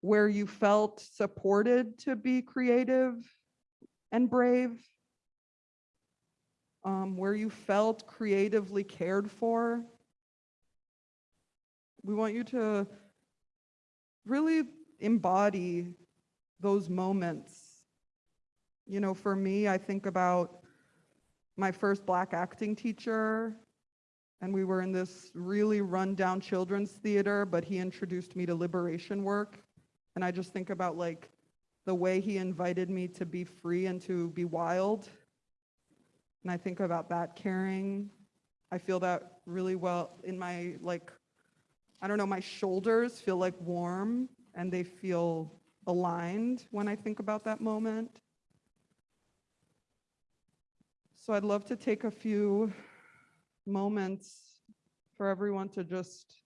where you felt supported to be creative and brave, um, where you felt creatively cared for. We want you to really embody those moments. You know, for me, I think about my first black acting teacher, and we were in this really rundown children's theater, but he introduced me to liberation work. And I just think about like the way he invited me to be free and to be wild. And I think about that caring. I feel that really well in my like, I don't know, my shoulders feel like warm and they feel aligned when I think about that moment. So I'd love to take a few moments for everyone to just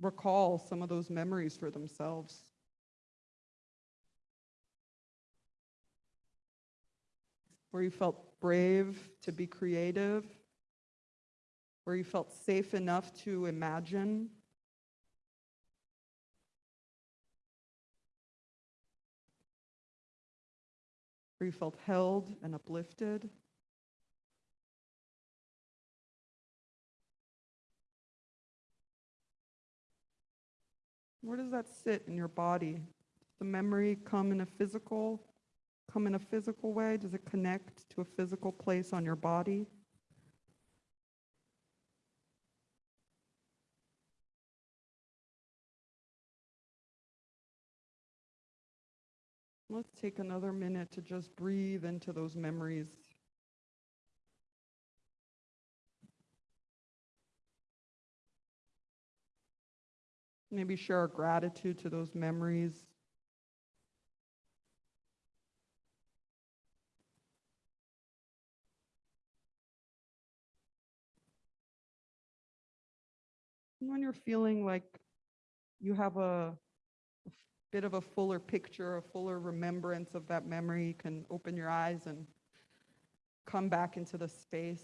recall some of those memories for themselves. Where you felt brave to be creative, where you felt safe enough to imagine where you felt held and uplifted. Where does that sit in your body? Does the memory come in a physical, come in a physical way? Does it connect to a physical place on your body? Let's take another minute to just breathe into those memories. maybe share our gratitude to those memories. When you're feeling like you have a, a bit of a fuller picture, a fuller remembrance of that memory, you can open your eyes and come back into the space.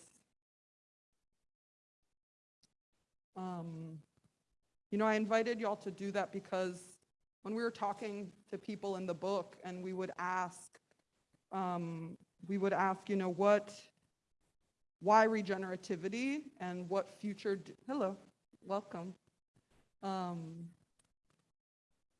Um, you know, I invited y'all to do that because when we were talking to people in the book and we would ask, um, we would ask, you know, what, why regenerativity and what future, hello, welcome. Um,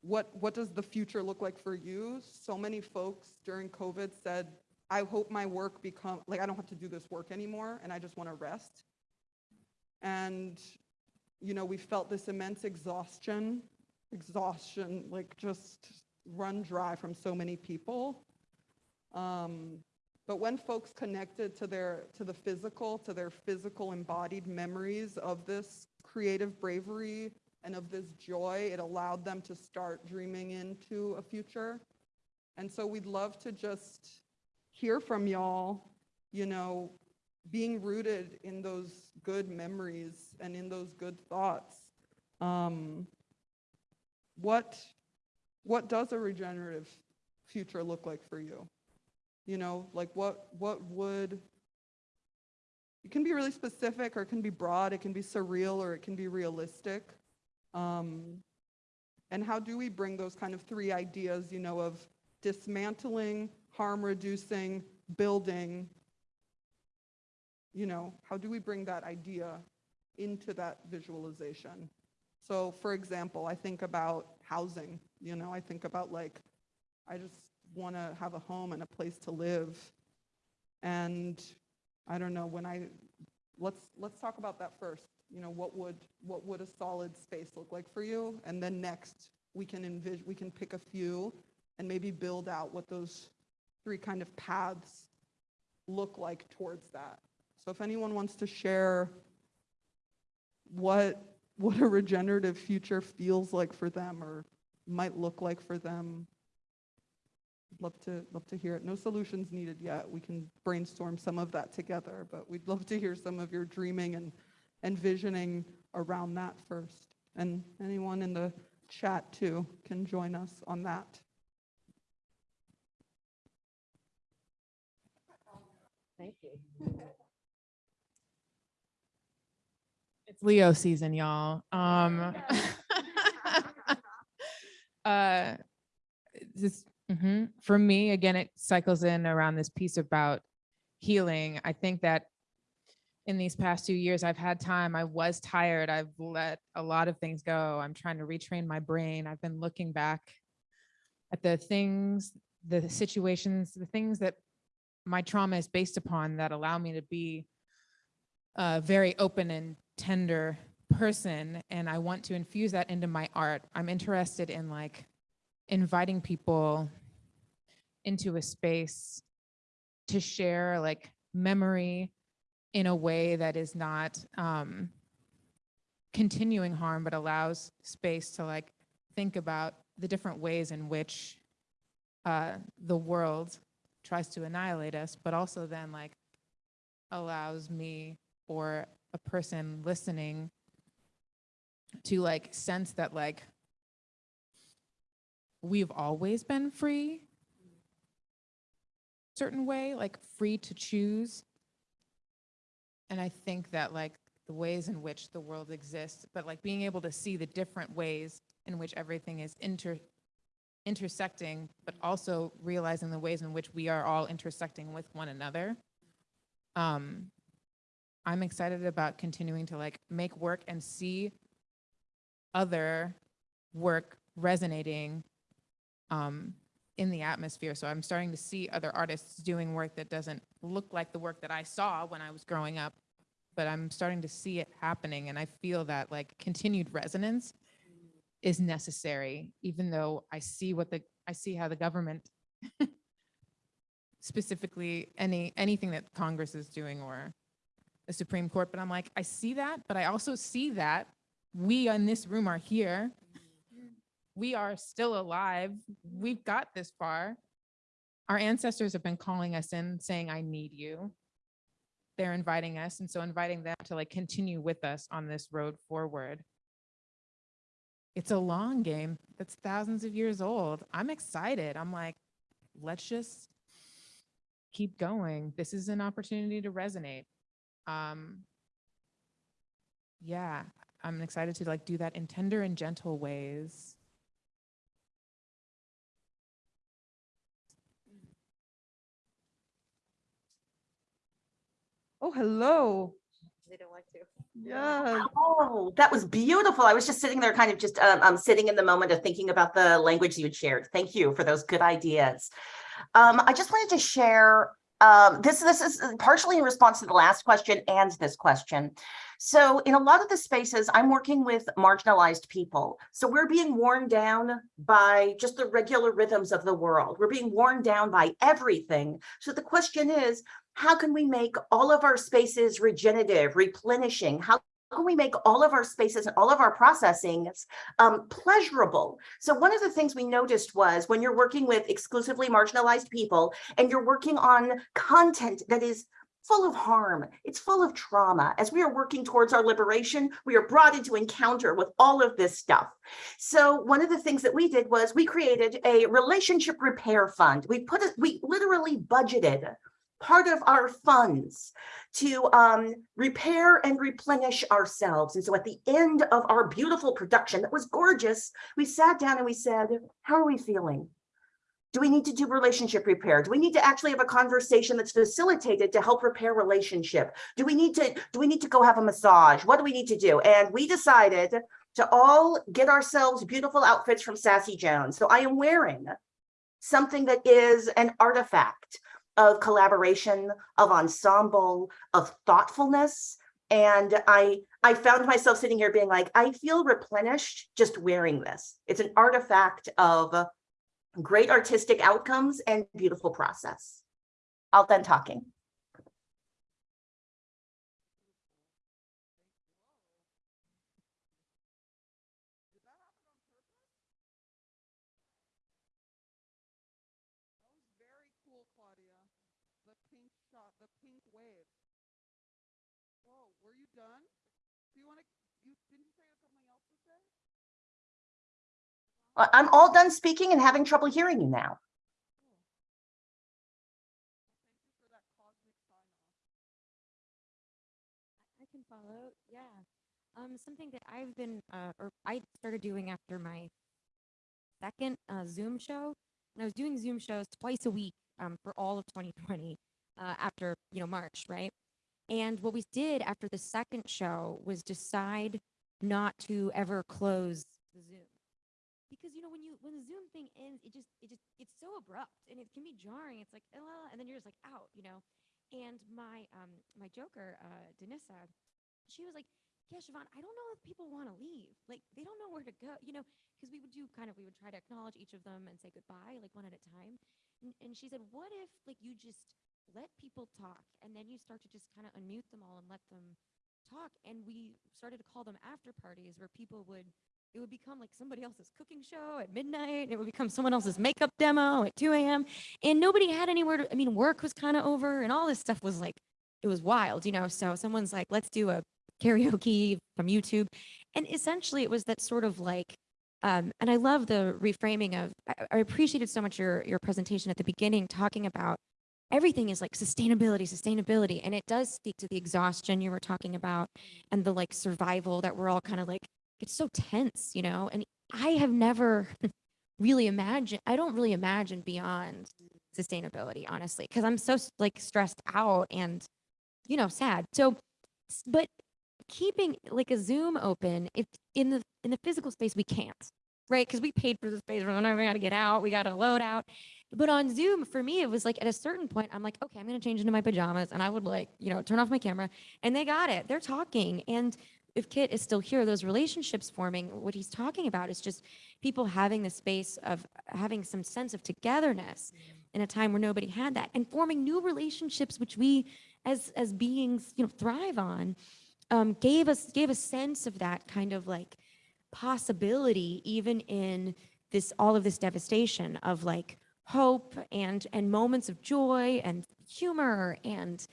what, what does the future look like for you? So many folks during COVID said, I hope my work become, like, I don't have to do this work anymore and I just want to rest. And, you know, we felt this immense exhaustion, exhaustion, like just run dry from so many people. Um, but when folks connected to their to the physical, to their physical embodied memories of this creative bravery and of this joy, it allowed them to start dreaming into a future. And so we'd love to just hear from y'all, you know, being rooted in those good memories and in those good thoughts. Um, what what does a regenerative future look like for you? You know, like what what would it can be really specific or it can be broad, it can be surreal or it can be realistic. Um, and how do we bring those kind of three ideas, you know, of dismantling, harm reducing, building, you know, how do we bring that idea into that visualization? So for example, I think about housing, you know, I think about like, I just want to have a home and a place to live. And I don't know, when I, let's, let's talk about that first. You know, what would, what would a solid space look like for you? And then next, we can envision, we can pick a few and maybe build out what those three kind of paths look like towards that. So if anyone wants to share what, what a regenerative future feels like for them or might look like for them, love to, love to hear it. No solutions needed yet. We can brainstorm some of that together, but we'd love to hear some of your dreaming and envisioning around that first. And anyone in the chat too can join us on that. Thank you. (laughs) It's Leo season, y'all. Um, (laughs) (laughs) uh, this, mhm. for me, again, it cycles in around this piece about healing. I think that in these past two years, I've had time. I was tired. I've let a lot of things go. I'm trying to retrain my brain. I've been looking back at the things, the situations, the things that my trauma is based upon that allow me to be a very open and tender person. And I want to infuse that into my art. I'm interested in like inviting people into a space to share like memory in a way that is not um, continuing harm, but allows space to like think about the different ways in which uh, the world tries to annihilate us, but also then like allows me or a person listening to like sense that like we've always been free certain way like free to choose. And i think that like the ways in which the world exists but like being able to see the different ways in which everything is inter intersecting but also realizing the ways in which we are all intersecting with one another um i'm excited about continuing to like make work and see other work resonating um in the atmosphere. So i'm starting to see other artists doing work that doesn't look like the work that i saw when i was growing up but i'm starting to see it happening and i feel that like continued resonance is necessary even though i see what the i see how the government (laughs) specifically any anything that congress is doing or the supreme court but i'm like i see that but i also see that we in this room are here we are still alive we've got this far our ancestors have been calling us in saying i need you they're inviting us and so inviting them to like continue with us on this road forward it's a long game that's thousands of years old. I'm excited. I'm like, let's just keep going. This is an opportunity to resonate. Um, yeah, I'm excited to like do that in tender and gentle ways. Oh, hello. They don't want to. Yes. Oh, that was beautiful. I was just sitting there kind of just um, um sitting in the moment of thinking about the language you had shared. Thank you for those good ideas. Um, I just wanted to share um, this, this is partially in response to the last question and this question. So in a lot of the spaces, I'm working with marginalized people. So we're being worn down by just the regular rhythms of the world. We're being worn down by everything. So the question is, how can we make all of our spaces regenerative, replenishing? How can we make all of our spaces and all of our processing um, pleasurable? So one of the things we noticed was when you're working with exclusively marginalized people and you're working on content that is full of harm, it's full of trauma. As we are working towards our liberation, we are brought into encounter with all of this stuff. So one of the things that we did was we created a relationship repair fund. We put we literally budgeted part of our funds to um, repair and replenish ourselves. And so at the end of our beautiful production that was gorgeous, we sat down and we said, how are we feeling? Do we need to do relationship repair? Do we need to actually have a conversation that's facilitated to help repair relationship? Do we need to do we need to go have a massage? What do we need to do? And we decided to all get ourselves beautiful outfits from Sassy Jones. So I am wearing something that is an artifact of collaboration, of ensemble, of thoughtfulness. And I, I found myself sitting here being like, I feel replenished just wearing this. It's an artifact of great artistic outcomes and beautiful process. I'll done talking. Very cool, Claudia. The pink shot, the pink wave. Whoa, were you done? Do you want to, you, didn't you say you had something else to say? Uh, I'm all done speaking and having trouble hearing you now. I can follow, yeah. Um, something that I've been, uh, or I started doing after my second uh, Zoom show. And I was doing Zoom shows twice a week um, for all of 2020 uh, after, you know, March, right? And what we did after the second show was decide not to ever close the Zoom. Because, you know, when you, when the Zoom thing ends, it just, it just, it's so abrupt and it can be jarring. It's like, "Ah," and then you're just like out, you know? And my, um, my joker, uh, Denissa, she was like, yeah, Siobhan, I don't know if people want to leave. Like, they don't know where to go, you know, because we would do kind of, we would try to acknowledge each of them and say goodbye, like one at a time. And, and she said, what if like you just let people talk and then you start to just kind of unmute them all and let them talk. And we started to call them after parties where people would, it would become like somebody else's cooking show at midnight. It would become someone else's makeup demo at 2 a.m. And nobody had anywhere to, I mean, work was kind of over and all this stuff was like, it was wild, you know? So someone's like, let's do a karaoke from YouTube. And essentially it was that sort of like, um, and I love the reframing of, I, I appreciated so much your, your presentation at the beginning, talking about everything is like sustainability, sustainability. And it does speak to the exhaustion you were talking about and the like survival that we're all kind of like, it's so tense, you know? And I have never (laughs) really imagined, I don't really imagine beyond sustainability, honestly, because I'm so like stressed out and, you know, sad. So, but keeping like a Zoom open, if in the in the physical space we can't, right? Because we paid for the space, we're never got to get out, we got to load out. But on Zoom, for me, it was like at a certain point, I'm like, okay, I'm gonna change into my pajamas, and I would like, you know, turn off my camera, and they got it. They're talking, and if Kit is still here, those relationships forming, what he's talking about is just people having the space of having some sense of togetherness in a time where nobody had that, and forming new relationships, which we as as beings, you know, thrive on um, gave us gave a sense of that kind of like possibility even in this all of this devastation of like hope and and moments of joy and humor and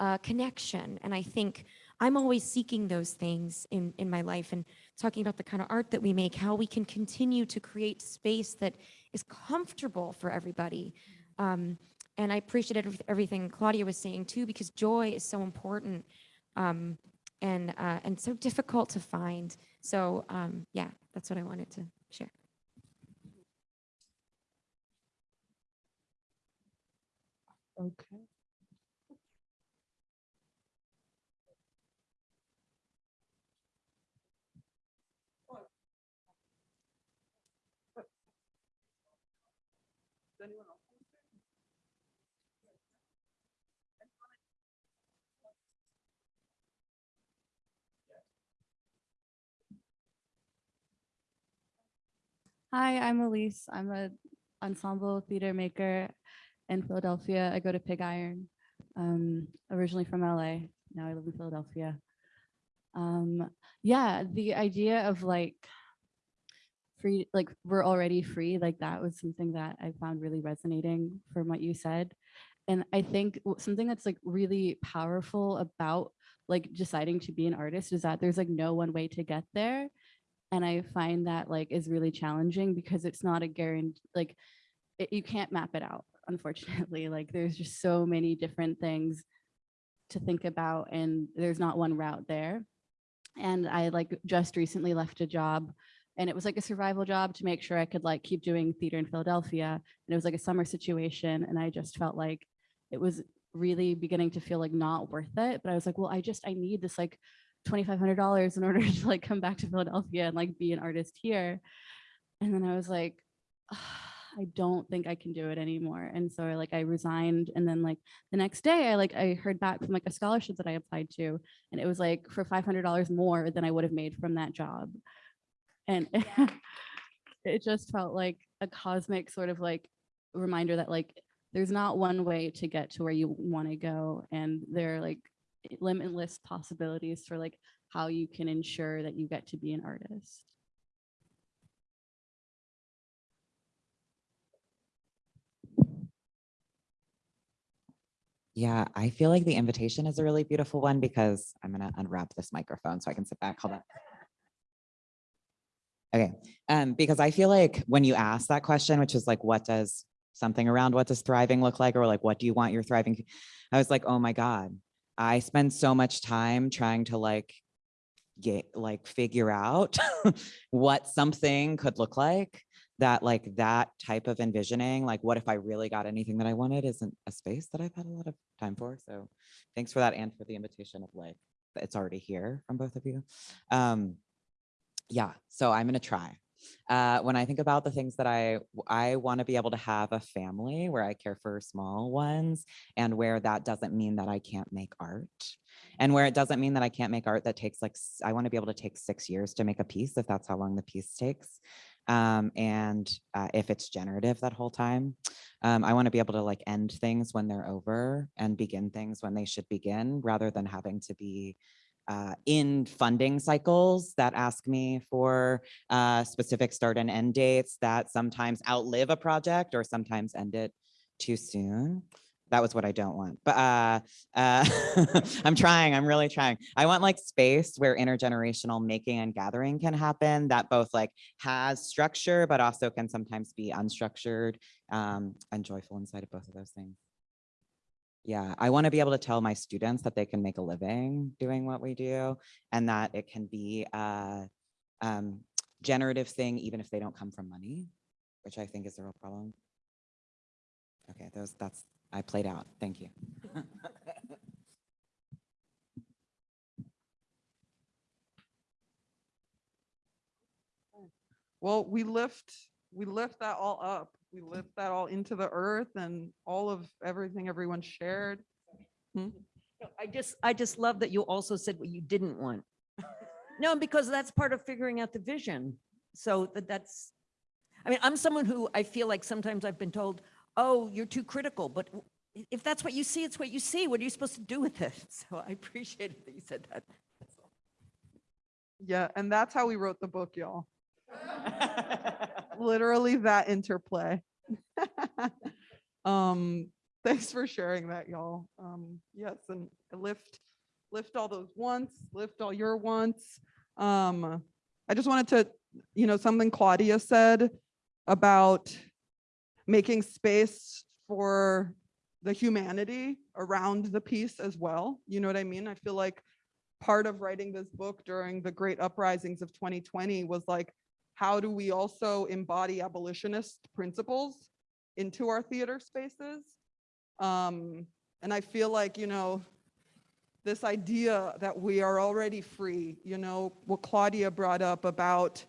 uh, connection. And i think I'm always seeking those things in, in my life and talking about the kind of art that we make, how we can continue to create space that is comfortable for everybody. Um, and I appreciated everyth- everything Claudia was saying too, because joy is so important um, and, uh, and so difficult to find. So um, yeah, that's what I wanted to share. Okay. Hi, I'm Elise. I'm a ensemble theater maker in Philadelphia. I go to Pig Iron. Um, originally from LA. Now I live in Philadelphia. Um, yeah, the idea of like free, like we're already free, like that was something that I found really resonating from what you said. And I think something that's like really powerful about like deciding to be an artist is that there's like no one way to get there and i find that like is really challenging because it's not a guarantee like it, you can't map it out (laughs) unfortunately. Like there's just so many different things to think about and there's not one route there. And i like just recently left a job and it was like a survival job to make sure i could like keep doing theater in philadelphia. And it was like a summer situation and i just felt like it was really beginning to feel like not worth it. But i was like well i just i need this like $2,500 in order (laughs) to like come back to Philadelphia and like be an artist here. And then I was like, "Ah, I don't think I can do it anymore. And so I like I resigned. And then like the next day I like I heard back from like a scholarship that I applied to. And it was like for $500 more than I would have made from that job. And (laughs) it just felt like a cosmic sort of like reminder that like there's not one way to get to where you want to go. And there are like limitless possibilities for like how you can ensure that you get to be an artist. Yeah, I feel like the invitation is a really beautiful one because I'm gonna unwrap this microphone so I can sit back. Hold on. Okay, um, because I feel like when you ask that question, which is like, what does something around what does thriving look like, or like, what do you want your thriving? I was like, oh my God, I spend so much time trying to like get like figure out (laughs) what something could look like that like that type of envisioning like what if i really got anything that i wanted isn't a space that i've had a lot of time for so thanks for that and for the invitation of like it's already here from both of you. Um yeah so i'm gonna try uh when i think about the things that i i want to be able to have a family where i care for small ones and where that doesn't mean that i can't make art and where it doesn't mean that I can't make art that takes like, I want to be able to take six years to make a piece if that's how long the piece takes. Um, and uh, if it's generative that whole time, um, I want to be able to like end things when they're over and begin things when they should begin rather than having to be uh, in funding cycles that ask me for uh, specific start and end dates that sometimes outlive a project or sometimes end it too soon that was what I don't want. But uh, uh, (laughs) I'm trying, I'm really trying. I want like space where intergenerational making and gathering can happen that both like has structure, but also can sometimes be unstructured um, and joyful inside of both of those things. Yeah, I want to be able to tell my students that they can make a living doing what we do and that it can be a um, generative thing, even if they don't come from money, which I think is the real problem. Okay, those that's I played out. Thank you. (laughs) Well, we lift, we lift that all up. We lift that all into the earth and all of everything everyone shared. Hmm? No, I just, I just love that you also said what you didn't want. (laughs) No, because that's part of figuring out the vision. So that that's, I mean, I'm someone who I feel like sometimes I've been told, oh, you're too critical, but if that's what you see, it's what you see. What are you supposed to do with it? (laughs) So I appreciated that you said that. Yeah, and that's how we wrote the book, y'all. (laughs) Literally that interplay. (laughs) Um, thanks for sharing that, y'all. Um, yes, and lift, lift all those wants, lift all your wants. Um, I just wanted to, you know, something Claudia said about making space for the humanity around the piece as well. You know what I mean? I feel like part of writing this book during the great uprisings of 2020 was like, how do we also embody abolitionist principles into our theater spaces? Um, and I feel like, you know, this idea that we are already free, you know, what Claudia brought up about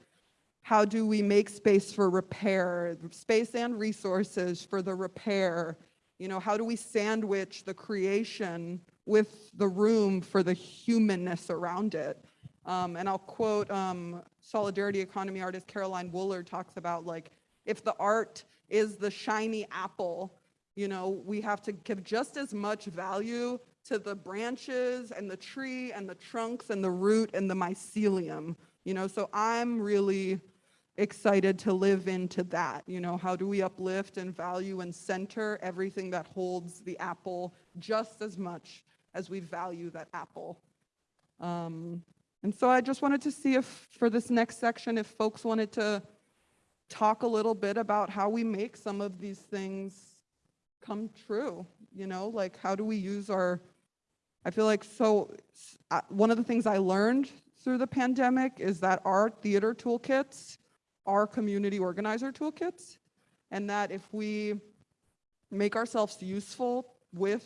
how do we make space for repair, space and resources for the repair? You know, how do we sandwich the creation with the room for the humanness around it? Um, and I'll quote um, solidarity economy artist Caroline Woolard talks about like, if the art is the shiny apple, you know, we have to give just as much value to the branches and the tree and the trunks and the root and the mycelium, you know, so I'm really excited to live into that. You know, how do we uplift and value and center everything that holds the apple just as much as we value that apple? Um, and so I just wanted to see if for this next section, if folks wanted to talk a little bit about how we make some of these things come true, you know, like how do we use our, I feel like so, uh, one of the things I learned through the pandemic is that our theater toolkits are community organizer toolkits. And that if we make ourselves useful with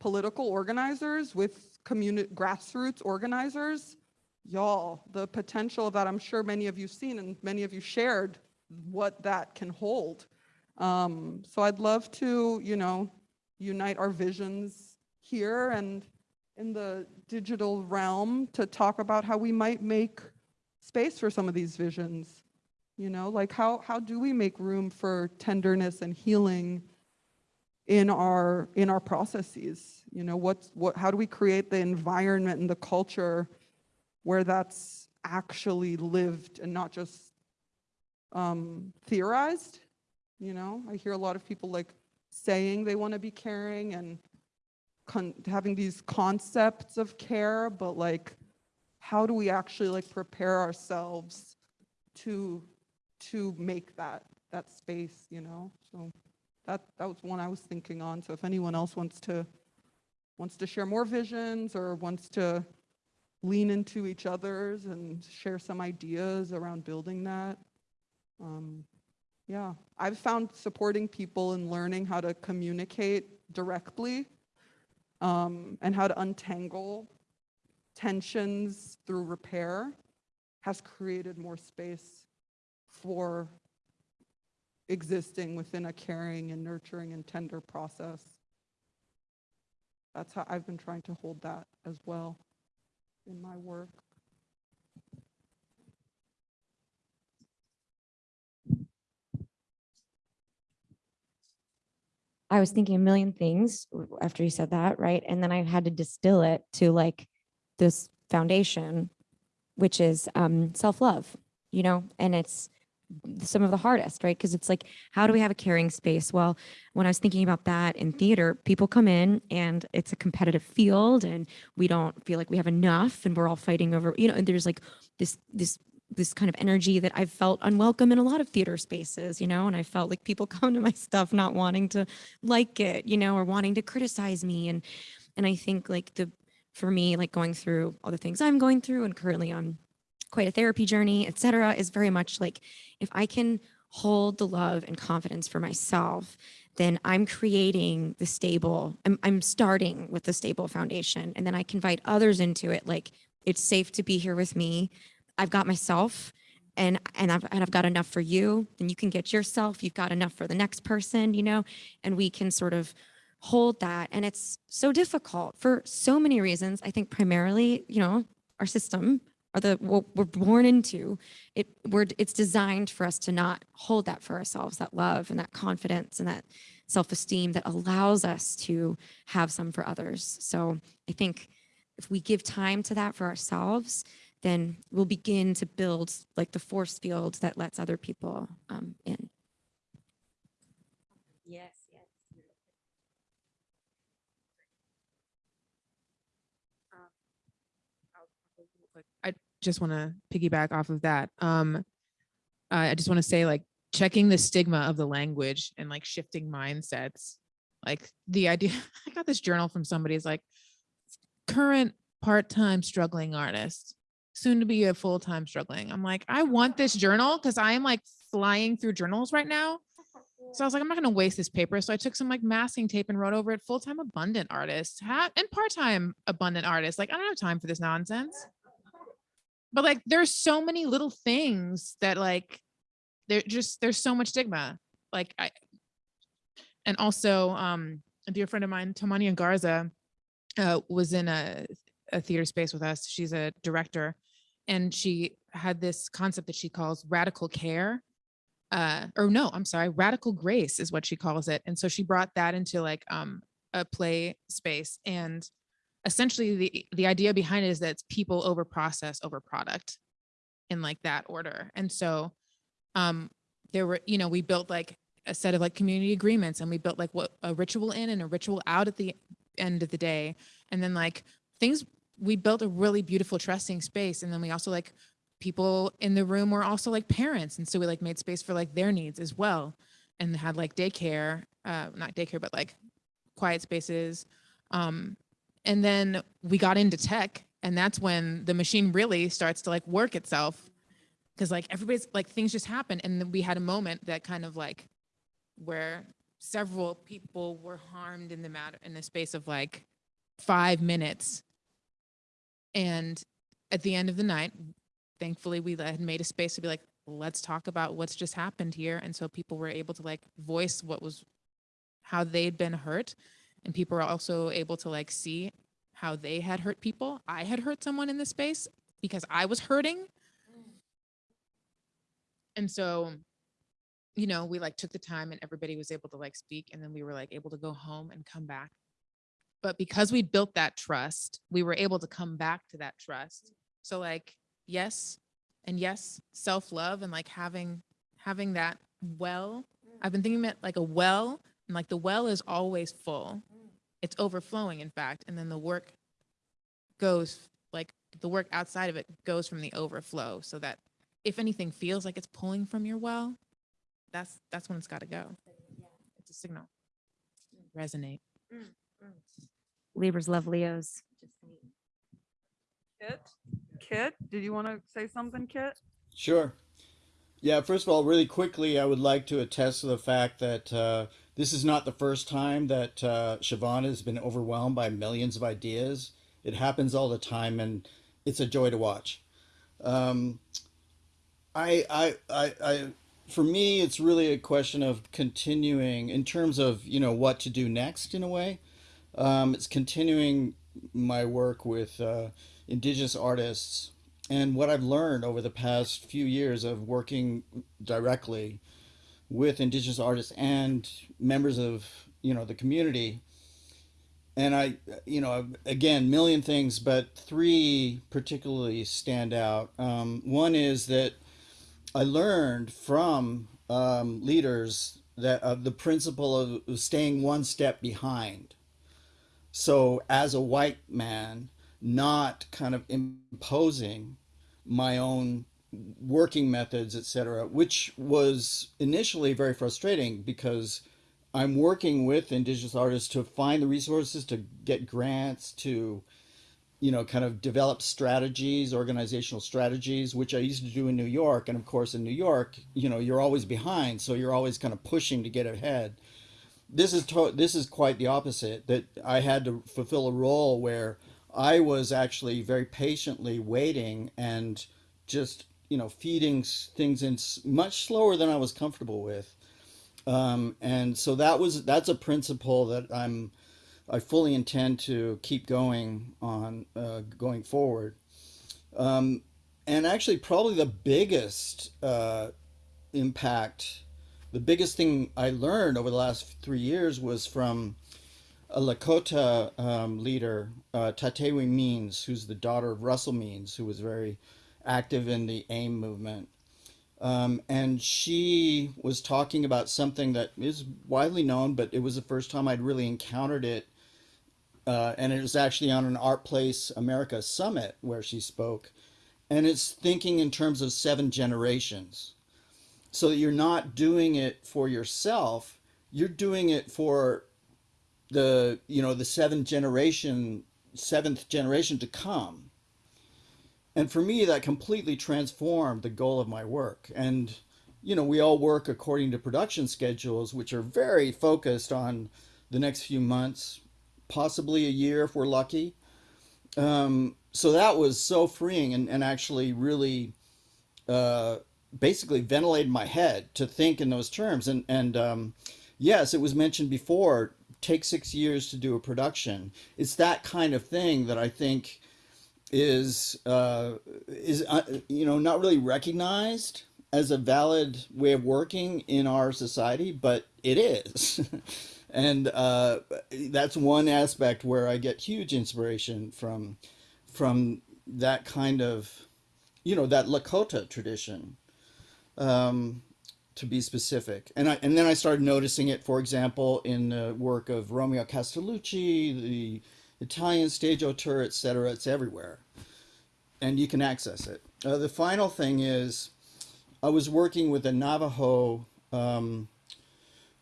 political organizers, with community grassroots organizers, y'all, the potential that I'm sure many of you seen and many of you shared what that can hold. Um, so I'd love to, you know, unite our visions here and in the digital realm to talk about how we might make space for some of these visions. You know, like how, how do we make room for tenderness and healing in our, in our processes? You know, what's, what, how do we create the environment and the culture where that's actually lived and not just um, theorized? You know, I hear a lot of people like saying they want to be caring and having these concepts of care, but like, how do we actually like prepare ourselves to to make that that space, you know? So that that was one I was thinking on. So if anyone else wants to wants to share more visions or wants to lean into each other's and share some ideas around building that. Um, yeah, I've found supporting people and learning how to communicate directly um, and how to untangle tensions through repair has created more space for existing within a caring and nurturing and tender process. That's how I've been trying to hold that as well in my work. I was thinking a million things after you said that, right? And then I had to distill it to like this foundation, which is um, self-love, you know, and it's some of the hardest, right? Because it's like, how do we have a caring space? Well, when I was thinking about that in theater, people come in and it's a competitive field and we don't feel like we have enough and we're all fighting over, you know, and there's like this, this this kind of energy that I've felt unwelcome in a lot of theater spaces, you know, and I felt like people (laughs) come to my stuff not wanting to like it, you know, or wanting to criticize me. And and I think like the for me, like going through all the things I'm going through and currently on quite a therapy journey, et cetera, is very much like if I can hold the love and confidence for myself, then I'm creating the stable, I'm, I'm starting with the stable foundation. And then I can invite others into it. Like it's safe to be here with me. I've got myself and and I've and I've got enough for you, then you can get yourself, you've got enough for the next person, you know, and we can sort of hold that. And it's so difficult for so many reasons. I think primarily, you know, our system or the what we're born into, it we're it's designed for us to not hold that for ourselves, that love and that confidence and that self-esteem that allows us to have some for others. So I think if we give time to that for ourselves, then we'll begin to build like the force field that lets other people um, in. Yes, yes. I just want to piggyback off of that. Um, I just want to say like checking the stigma of the language and like shifting mindsets. Like the idea, (laughs) I got this journal from somebody is like current part-time struggling artist, soon to be a full-time struggling. I'm like, I want this journal because I am like flying through journals right now. So I was like, I'm not going to waste this paper. So I took some like masking tape and wrote over it full-time abundant artist and part-time abundant artist. Like, I don't have time for this nonsense. But like, there's so many little things that like, there just, there's so much stigma. Like I, and also um, a dear friend of mine, Tamania Garza, uh, was in a, a theater space with us. She's a director and she had this concept that she calls radical care uh or no i'm sorry radical grace is what she calls it and so she brought that into like um a play space and essentially the the idea behind it is that it's people over process over product in like that order. And so um there were you know we built like a set of like community agreements and we built like what a ritual in and a ritual out at the end of the day. And then like things we built a really beautiful trusting space. And then we also like people in the room were also like parents. And so we like made space for like their needs as well and had like daycare uh not daycare but like quiet spaces. Um and then we got into tech and that's when the machine really starts to like work itself. Because like everybody's like things just happen. And then we had a moment that kind of like where several people were harmed in the matter in the space of like five minutes. And at the end of the night thankfully we had made a space to be like let's talk about what's just happened here. And so people were able to like voice what was how they'd been hurt and people were also able to like see how they had hurt people. I had hurt someone in this space because i was hurting. And so you know we like took the time and everybody was able to like speak and then we were like able to go home and come back. But because we built that trust we were able to come back to that trust. So like yes and yes self-love and like having having that well. I've been thinking about like a well and like the well is always full it's overflowing in fact and then the work goes like the work outside of it goes from the overflow so that if anything feels like it's pulling from your well that's that's when it's got to go it's a signal resonate Libras love Leos. Kit, Kit, did you want to say something, Kit? Sure. Yeah, first of all, really quickly, I would like to attest to the fact that uh, this is not the first time that uh, Siobhan has been overwhelmed by millions of ideas. It happens all the time, and it's a joy to watch. Um, I, I, I, I, for me, it's really a question of continuing in terms of you know what to do next in a way. Um, it's continuing my work with uh, indigenous artists and what I've learned over the past few years of working directly with indigenous artists and members of you know the community. And i you know again million things but three particularly stand out. Um, one is that i learned from um, leaders that of the principle of staying one step behind. So as a white man not kind of imposing my own working methods etc which was initially very frustrating because i'm working with indigenous artists to find the resources to get grants to you know kind of develop strategies organizational strategies which i used to do in new york. And of course in new york you know you're always behind so you're always kind of pushing to get ahead. This is this is quite the opposite that I had to fulfill a role where I was actually very patiently waiting and just you know feeding things in much slower than I was comfortable with. Um, and so that was that's a principle that I'm I fully intend to keep going on uh, going forward. Um, and actually probably the biggest uh, impact the biggest thing I learned over the last three years was from a Lakota um, leader, uh, Tatewin Means, who's the daughter of Russell Means, who was very active in the AIM movement. Um, and she was talking about something that is widely known, but it was the first time I'd really encountered it uh, and it was actually on an ArtPlace America summit where she spoke. And it's thinking in terms of seven generations. So you're not doing it for yourself, you're doing it for the, you know, the seventh generation, seventh generation to come. And for me, that completely transformed the goal of my work. And, you know, we all work according to production schedules, which are very focused on the next few months, possibly a year if we're lucky. Um, so that was so freeing and, and actually really uh, basically ventilated my head to think in those terms. And, and um, yes, it was mentioned before, take six years to do a production. It's that kind of thing that I think is, uh, is uh, you know, not really recognized as a valid way of working in our society, but it is. (laughs) and uh, that's one aspect where I get huge inspiration from from that kind of you know that Lakota tradition um, to be specific and I and then I started noticing it for example in the work of Romeo Castellucci the Italian stage auteur etc it's everywhere and you can access it uh, the final thing is I was working with a Navajo um,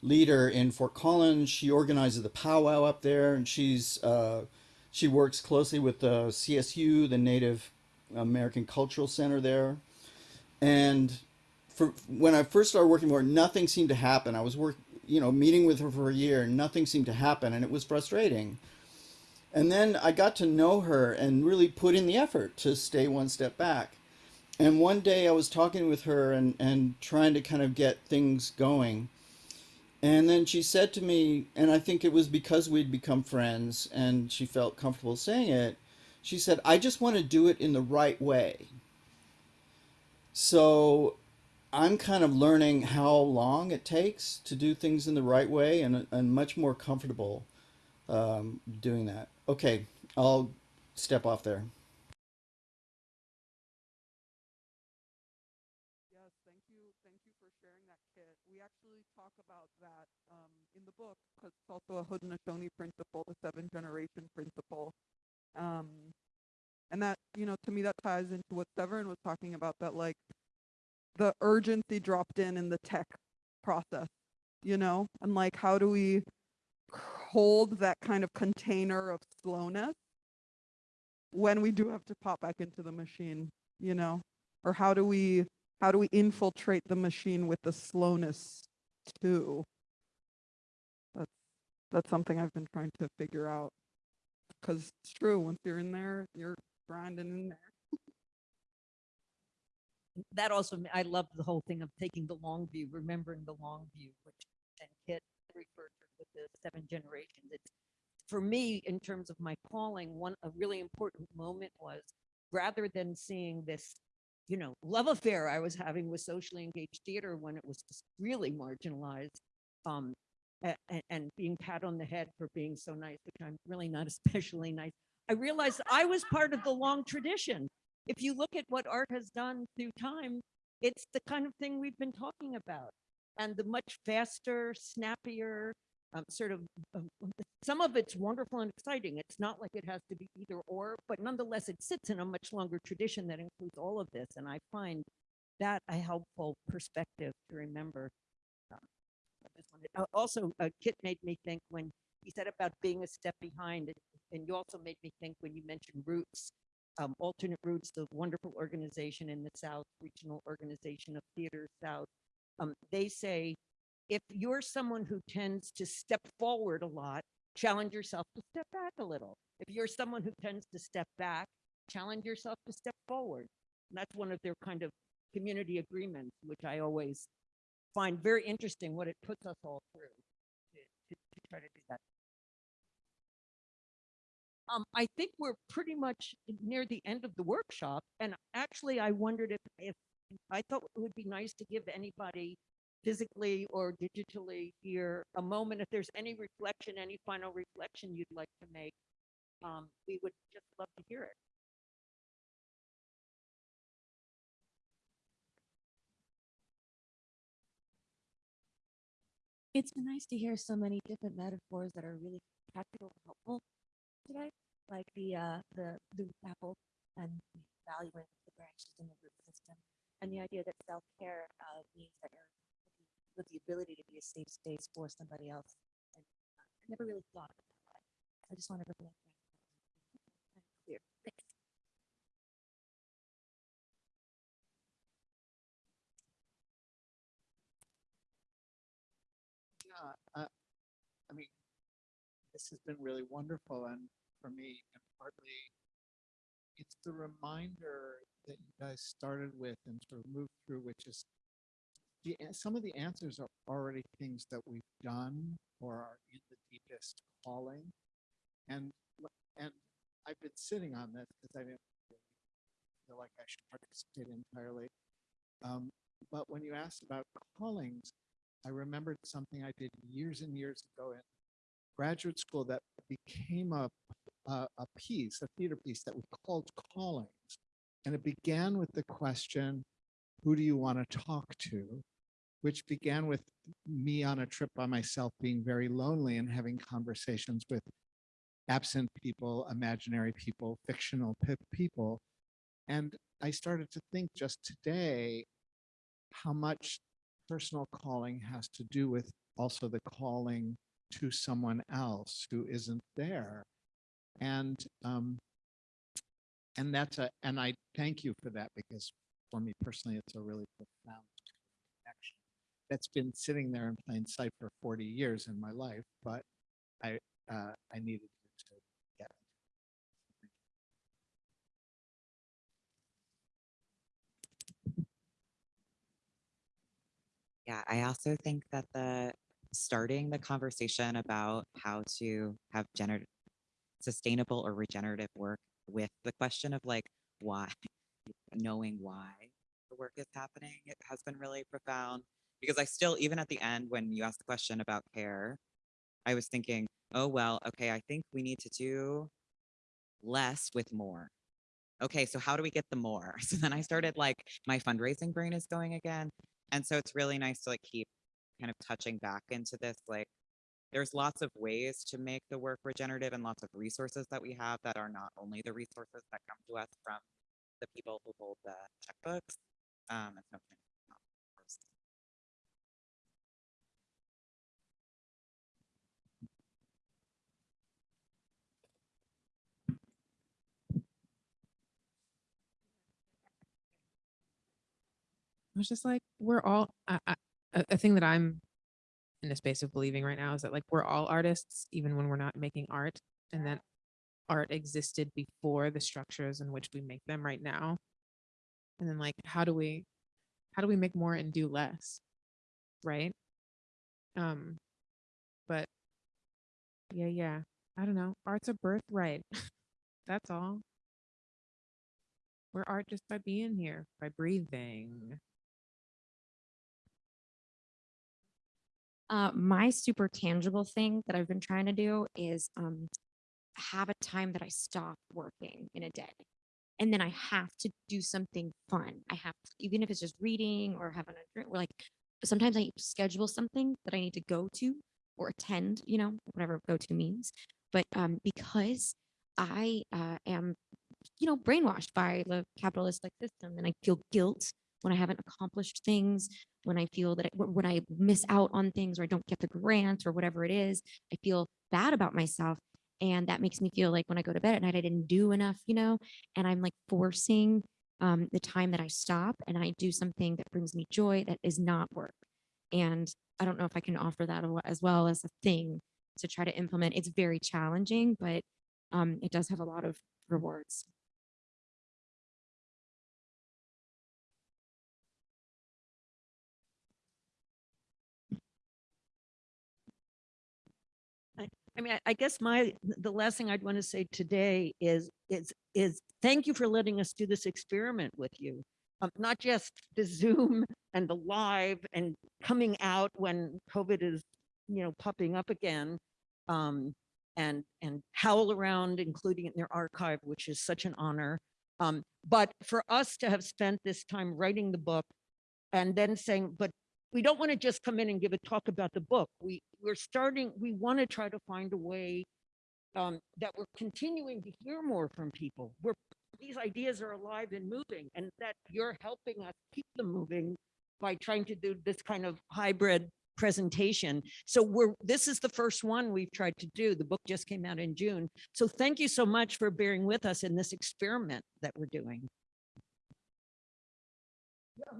leader in Fort Collins. She organizes the powwow up there, and she's uh, she works closely with the CSU, the Native American Cultural Center there. And for when I first started working with her, nothing seemed to happen. I was work, you know, meeting with her for a year, and nothing seemed to happen, and it was frustrating. And then I got to know her and really put in the effort to stay one step back. And one day I was talking with her and, and trying to kind of get things going. And then she said to me, and I think it was because we'd become friends and she felt comfortable saying it, she said, I just want to do it in the right way. So I'm kind of learning how long it takes to do things in the right way and, and much more comfortable um, doing that. Okay, I'll step off there. Yes, thank you, thank you for sharing that, Kit. We actually talk about that um, in the book because it's also a Haudenosaunee principle, the seven generation principle. Um, and that, you know, to me, that ties into what Severin was talking about, that like the urgency dropped in in the tech process, you know, and like how do we hold that kind of container of slowness when we do have to pop back into the machine, you know, or how do we how do we infiltrate the machine with the slowness too? That's that's something I've been trying to figure out. Cause it's true, once you're in there, you're grinding in there. that also, I love the whole thing of taking the long view, remembering the long view, which and Kit referred to with the seven generations. It's for me, in terms of my calling, one a really important moment was rather than seeing this, you know, love affair I was having with socially engaged theater when it was just really marginalized, um, a- a- and being pat on the head for being so nice, which I'm really not (laughs) especially nice. I realized I was part of the long tradition. If you look at what art has done through time, it's the kind of thing we've been talking about. And the much faster, snappier, um, sort of, um, some of it's wonderful and exciting. It's not like it has to be either or, but nonetheless, it sits in a much longer tradition that includes all of this. And I find that a helpful perspective to remember. Um, wanted- uh, Also, uh, Kit made me think when he said about being a step behind, and you also made me think when you mentioned Roots, um, Alternate Roots, the wonderful organization in the South, Regional Organization of Theater South. Um, they say, if you're someone who tends to step forward a lot, challenge yourself to step back a little. If you're someone who tends to step back, challenge yourself to step forward. And that's one of their kind of community agreements, which I always find very interesting what it puts us all through to, to, to try to do that. Um, I think we're pretty much near the end of the workshop, and actually, I wondered if, if, I thought it would be nice to give anybody physically or digitally here a moment, if there's any reflection, any final reflection you'd like to make, um, we would just love to hear it. It's been nice to hear so many different metaphors that are really practical and helpful. today, like the, uh, the, the apple and valuing the branches in the root system. And the idea that self-care, uh, means that you're with the ability to be a safe space for somebody else. And uh, I never really thought of it that way. I just wanted to bring that. kind of Clear. Thanks. Yeah, uh, I mean, this has been really wonderful and for me, and partly it's the reminder that you guys started with and sort of moved through, which is the, some of the answers are already things that we've done or are in the deepest calling. And, and I've been sitting on this because I didn't feel like I should participate entirely. Um, but when you asked about callings, I remembered something I did years and years ago in graduate school that became a, a, a piece, a theater piece that we called Callings. And it began with the question, who do you want to talk to? Which began with me on a trip by myself being very lonely and having conversations with absent people, imaginary people, fictional people. And I started to think just today how much personal calling has to do with also the calling to someone else who isn't there. And um, and that's a and I thank you for that because for me personally, it's a really profound that's been sitting there in plain sight for 40 years in my life, but I uh, I needed to get it. Yeah, I also think that the starting the conversation about how to have gener sustainable or regenerative work with the question of like why, (laughs) knowing why the work is happening, it has been really profound. Because I still, even at the end, when you asked the question about care, I was thinking, oh, well, okay, I think we need to do less with more. Okay, so how do we get the more? (laughs) So then I started like, my fundraising brain is going again. And so it's really nice to like keep kind of touching back into this, like, there's lots of ways to make the work regenerative and lots of resources that we have that are not only the resources that come to us from the people who hold the checkbooks. Um, and so I was just like, we're all, I, I, a, thing that I'm in a space of believing right now is that like we're all artists, even when we're not making art, and that art existed before the structures in which we make them right now. And then like, how do we, how do we make more and do less? Right? Um, but yeah, yeah, I don't know. Art's a birthright. (laughs) That's all. We're art just by being here, by breathing. Uh, my super tangible thing that I've been trying to do is um, have a time that I stop working in a day. And then I have to do something fun. I have, to, even if it's just reading or having a drink, or like sometimes I schedule something that I need to go to or attend, you know, whatever go to means. But um, because I uh, am, you know, brainwashed by the capitalistic system and I feel guilt when I haven't accomplished things, when I feel that when I miss out on things or I don't get the grant or whatever it is, I feel bad about myself. And that makes me feel like when I go to bed at night, I didn't do enough, you know, and I'm like forcing um, the time that I stop and I do something that brings me joy that is not work. And I don't know if I can offer that as well as a thing to try to implement. It's very challenging, but um, it does have a lot of rewards. Mean, I- I guess my, the last thing I'd want to say today is, is, is thank you for letting us do this experiment with you. Um, not just the (laughs) Zoom and the live and coming out when COVID is, you know, popping up again. Um, and, and HowlRound, including in their archive, which is such an honor. Um, but for us to have spent this time writing the book and then saying, but we don't want to just come in and give a talk about the book. We, we're starting, we want to try to find a way um, that we're continuing to hear more from people. We're, these ideas are alive and moving and that you're helping us keep them moving by trying to do this kind of hybrid presentation. So we're, this is the first one we've tried to do. The book just came out in June. So thank you so much for bearing with us in this experiment that we're doing. Yeah,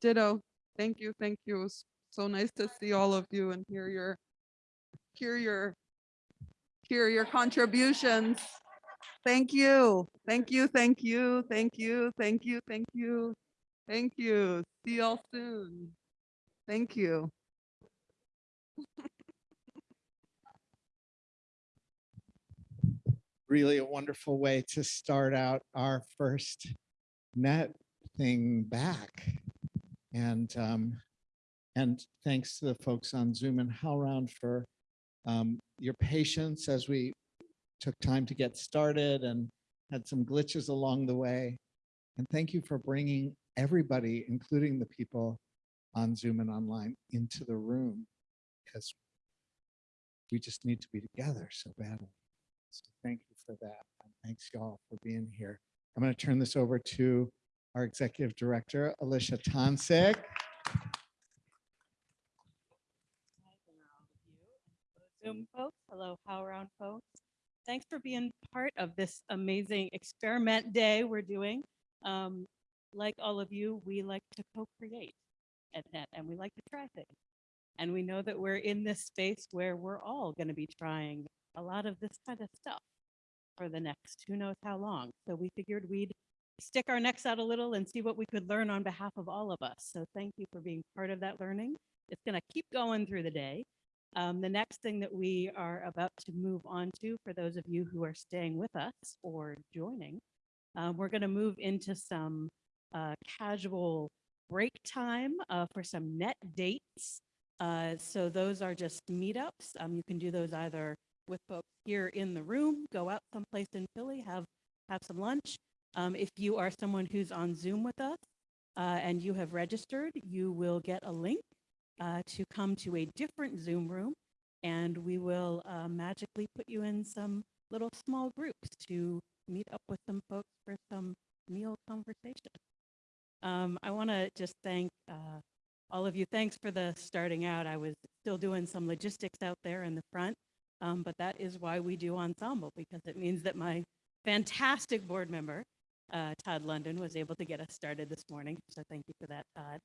ditto. Thank you, thank you. So nice to see all of you and hear your, hear your, hear your contributions. Thank you, thank you, thank you, thank you, thank you, thank you, thank you. See y'all soon. Thank you. really a wonderful way to start out our first NET thing back. And um, and thanks to the folks on Zoom and HowlRound for um, your patience as we took time to get started and had some glitches along the way. And thank you for bringing everybody, including the people on Zoom and online, into the room because we just need to be together so badly. So thank you for that. And thanks y'all for being here. I'm going to turn this over to our executive director, Alicia Tonsig. Zoom folks, hello, HowlRound folks. Thanks for being part of this amazing experiment day we're doing. Um, like all of you, we like to co-create at NET and we like to try things. And we know that we're in this space where we're all going to be trying a lot of this kind of stuff for the next who knows how long. So we figured we'd stick our necks out a little and see what we could learn on behalf of all of us. So thank you for being part of that learning. It's going to keep going through the day. Um, the next thing that we are about to move on to, for those of you who are staying with us or joining, um, we're going to move into some uh, casual break time uh, for some NET dates. Uh, so those are just meetups. Um, you can do those either with folks here in the room, go out someplace in Philly, have have some lunch. Um, if you are someone who's on Zoom with us uh, and you have registered, you will get a link uh, to come to a different Zoom room and we will uh, magically put you in some little small groups to meet up with some folks for some meal conversation. Um, I want to just thank uh, all of you. Thanks for the starting out. I was still doing some logistics out there in the front, um, but that is why we do Ensemble because it means that my fantastic board member, uh, Todd London, was able to get us started this morning. So thank you for that, Todd.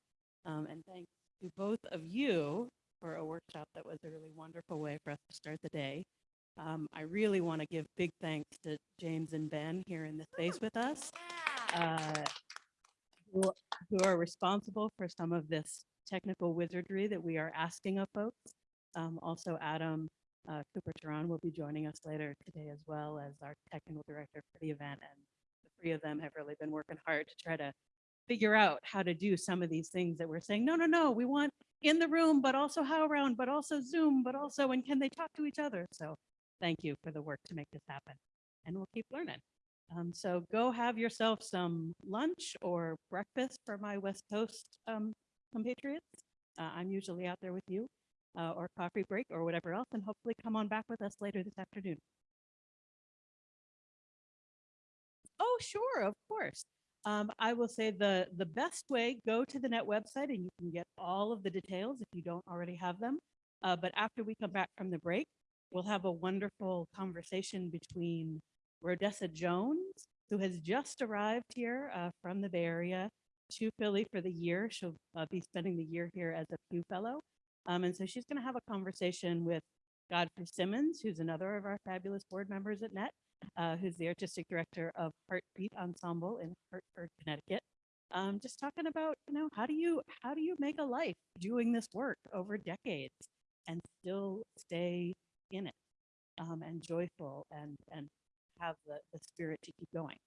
Um, and thanks to both of you for a workshop that was a really wonderful way for us to start the day. Um, I really want to give big thanks to James and Ben here in the space with us, uh, who, who are responsible for some of this technical wizardry that we are asking of folks. Um, also, Adam uh, Cooper-Terán will be joining us later today as well as our technical director for the event. And three of them have really been working hard to try to figure out how to do some of these things that we're saying, no, no, no, we want in the room, but also HowlRound, but also Zoom, but also, and can they talk to each other? So thank you for the work to make this happen. And we'll keep learning. Um, so go have yourself some lunch or breakfast for my West Coast um, compatriots. Uh, I'm usually out there with you uh, or coffee break or whatever else, and hopefully come on back with us later this afternoon. Sure, of course. Um, I will say the, the best way, go to the NET website and you can get all of the details if you don't already have them. Uh, but after we come back from the break, we'll have a wonderful conversation between Rhodessa Jones, who has just arrived here uh, from the Bay Area to Philly for the year. She'll uh, be spending the year here as a Pew Fellow. Um, and so she's going to have a conversation with Godfrey Simmons, who's another of our fabulous board members at NET, uh, who's the artistic director of HartBeat Ensemble in Hartford, Connecticut. Um, just talking about, you know, how do you how do you make a life doing this work over decades and still stay in it um, and joyful and and have the, the spirit to keep going.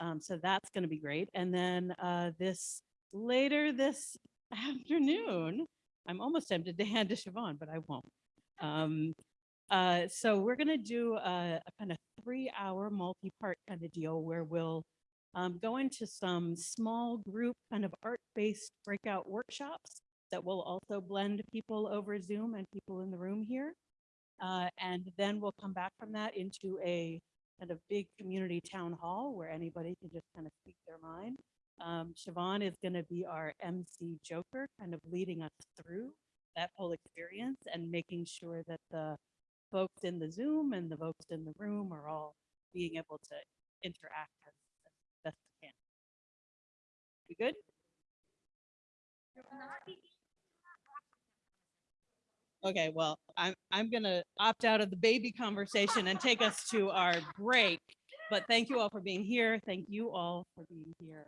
Um, so that's going to be great. And then uh, this later this (laughs) afternoon, I'm almost tempted to hand to Siobhan, but I won't. Um, uh, so we're going to do a, a kind of three hour multi-part kind of deal where we'll um, go into some small group kind of art-based breakout workshops that will also blend people over Zoom and people in the room here. Uh, and then we'll come back from that into a kind of big community town hall where anybody can just kind of speak their mind. Um, Siobhan is going to be our MC Joker, kind of leading us through that whole experience and making sure that the folks in the Zoom and the folks in the room are all being able to interact as, as best they can. We good? Okay, well, I'm, I'm gonna opt out of the baby conversation and take us to our break. But thank you all for being here. Thank you all for being here.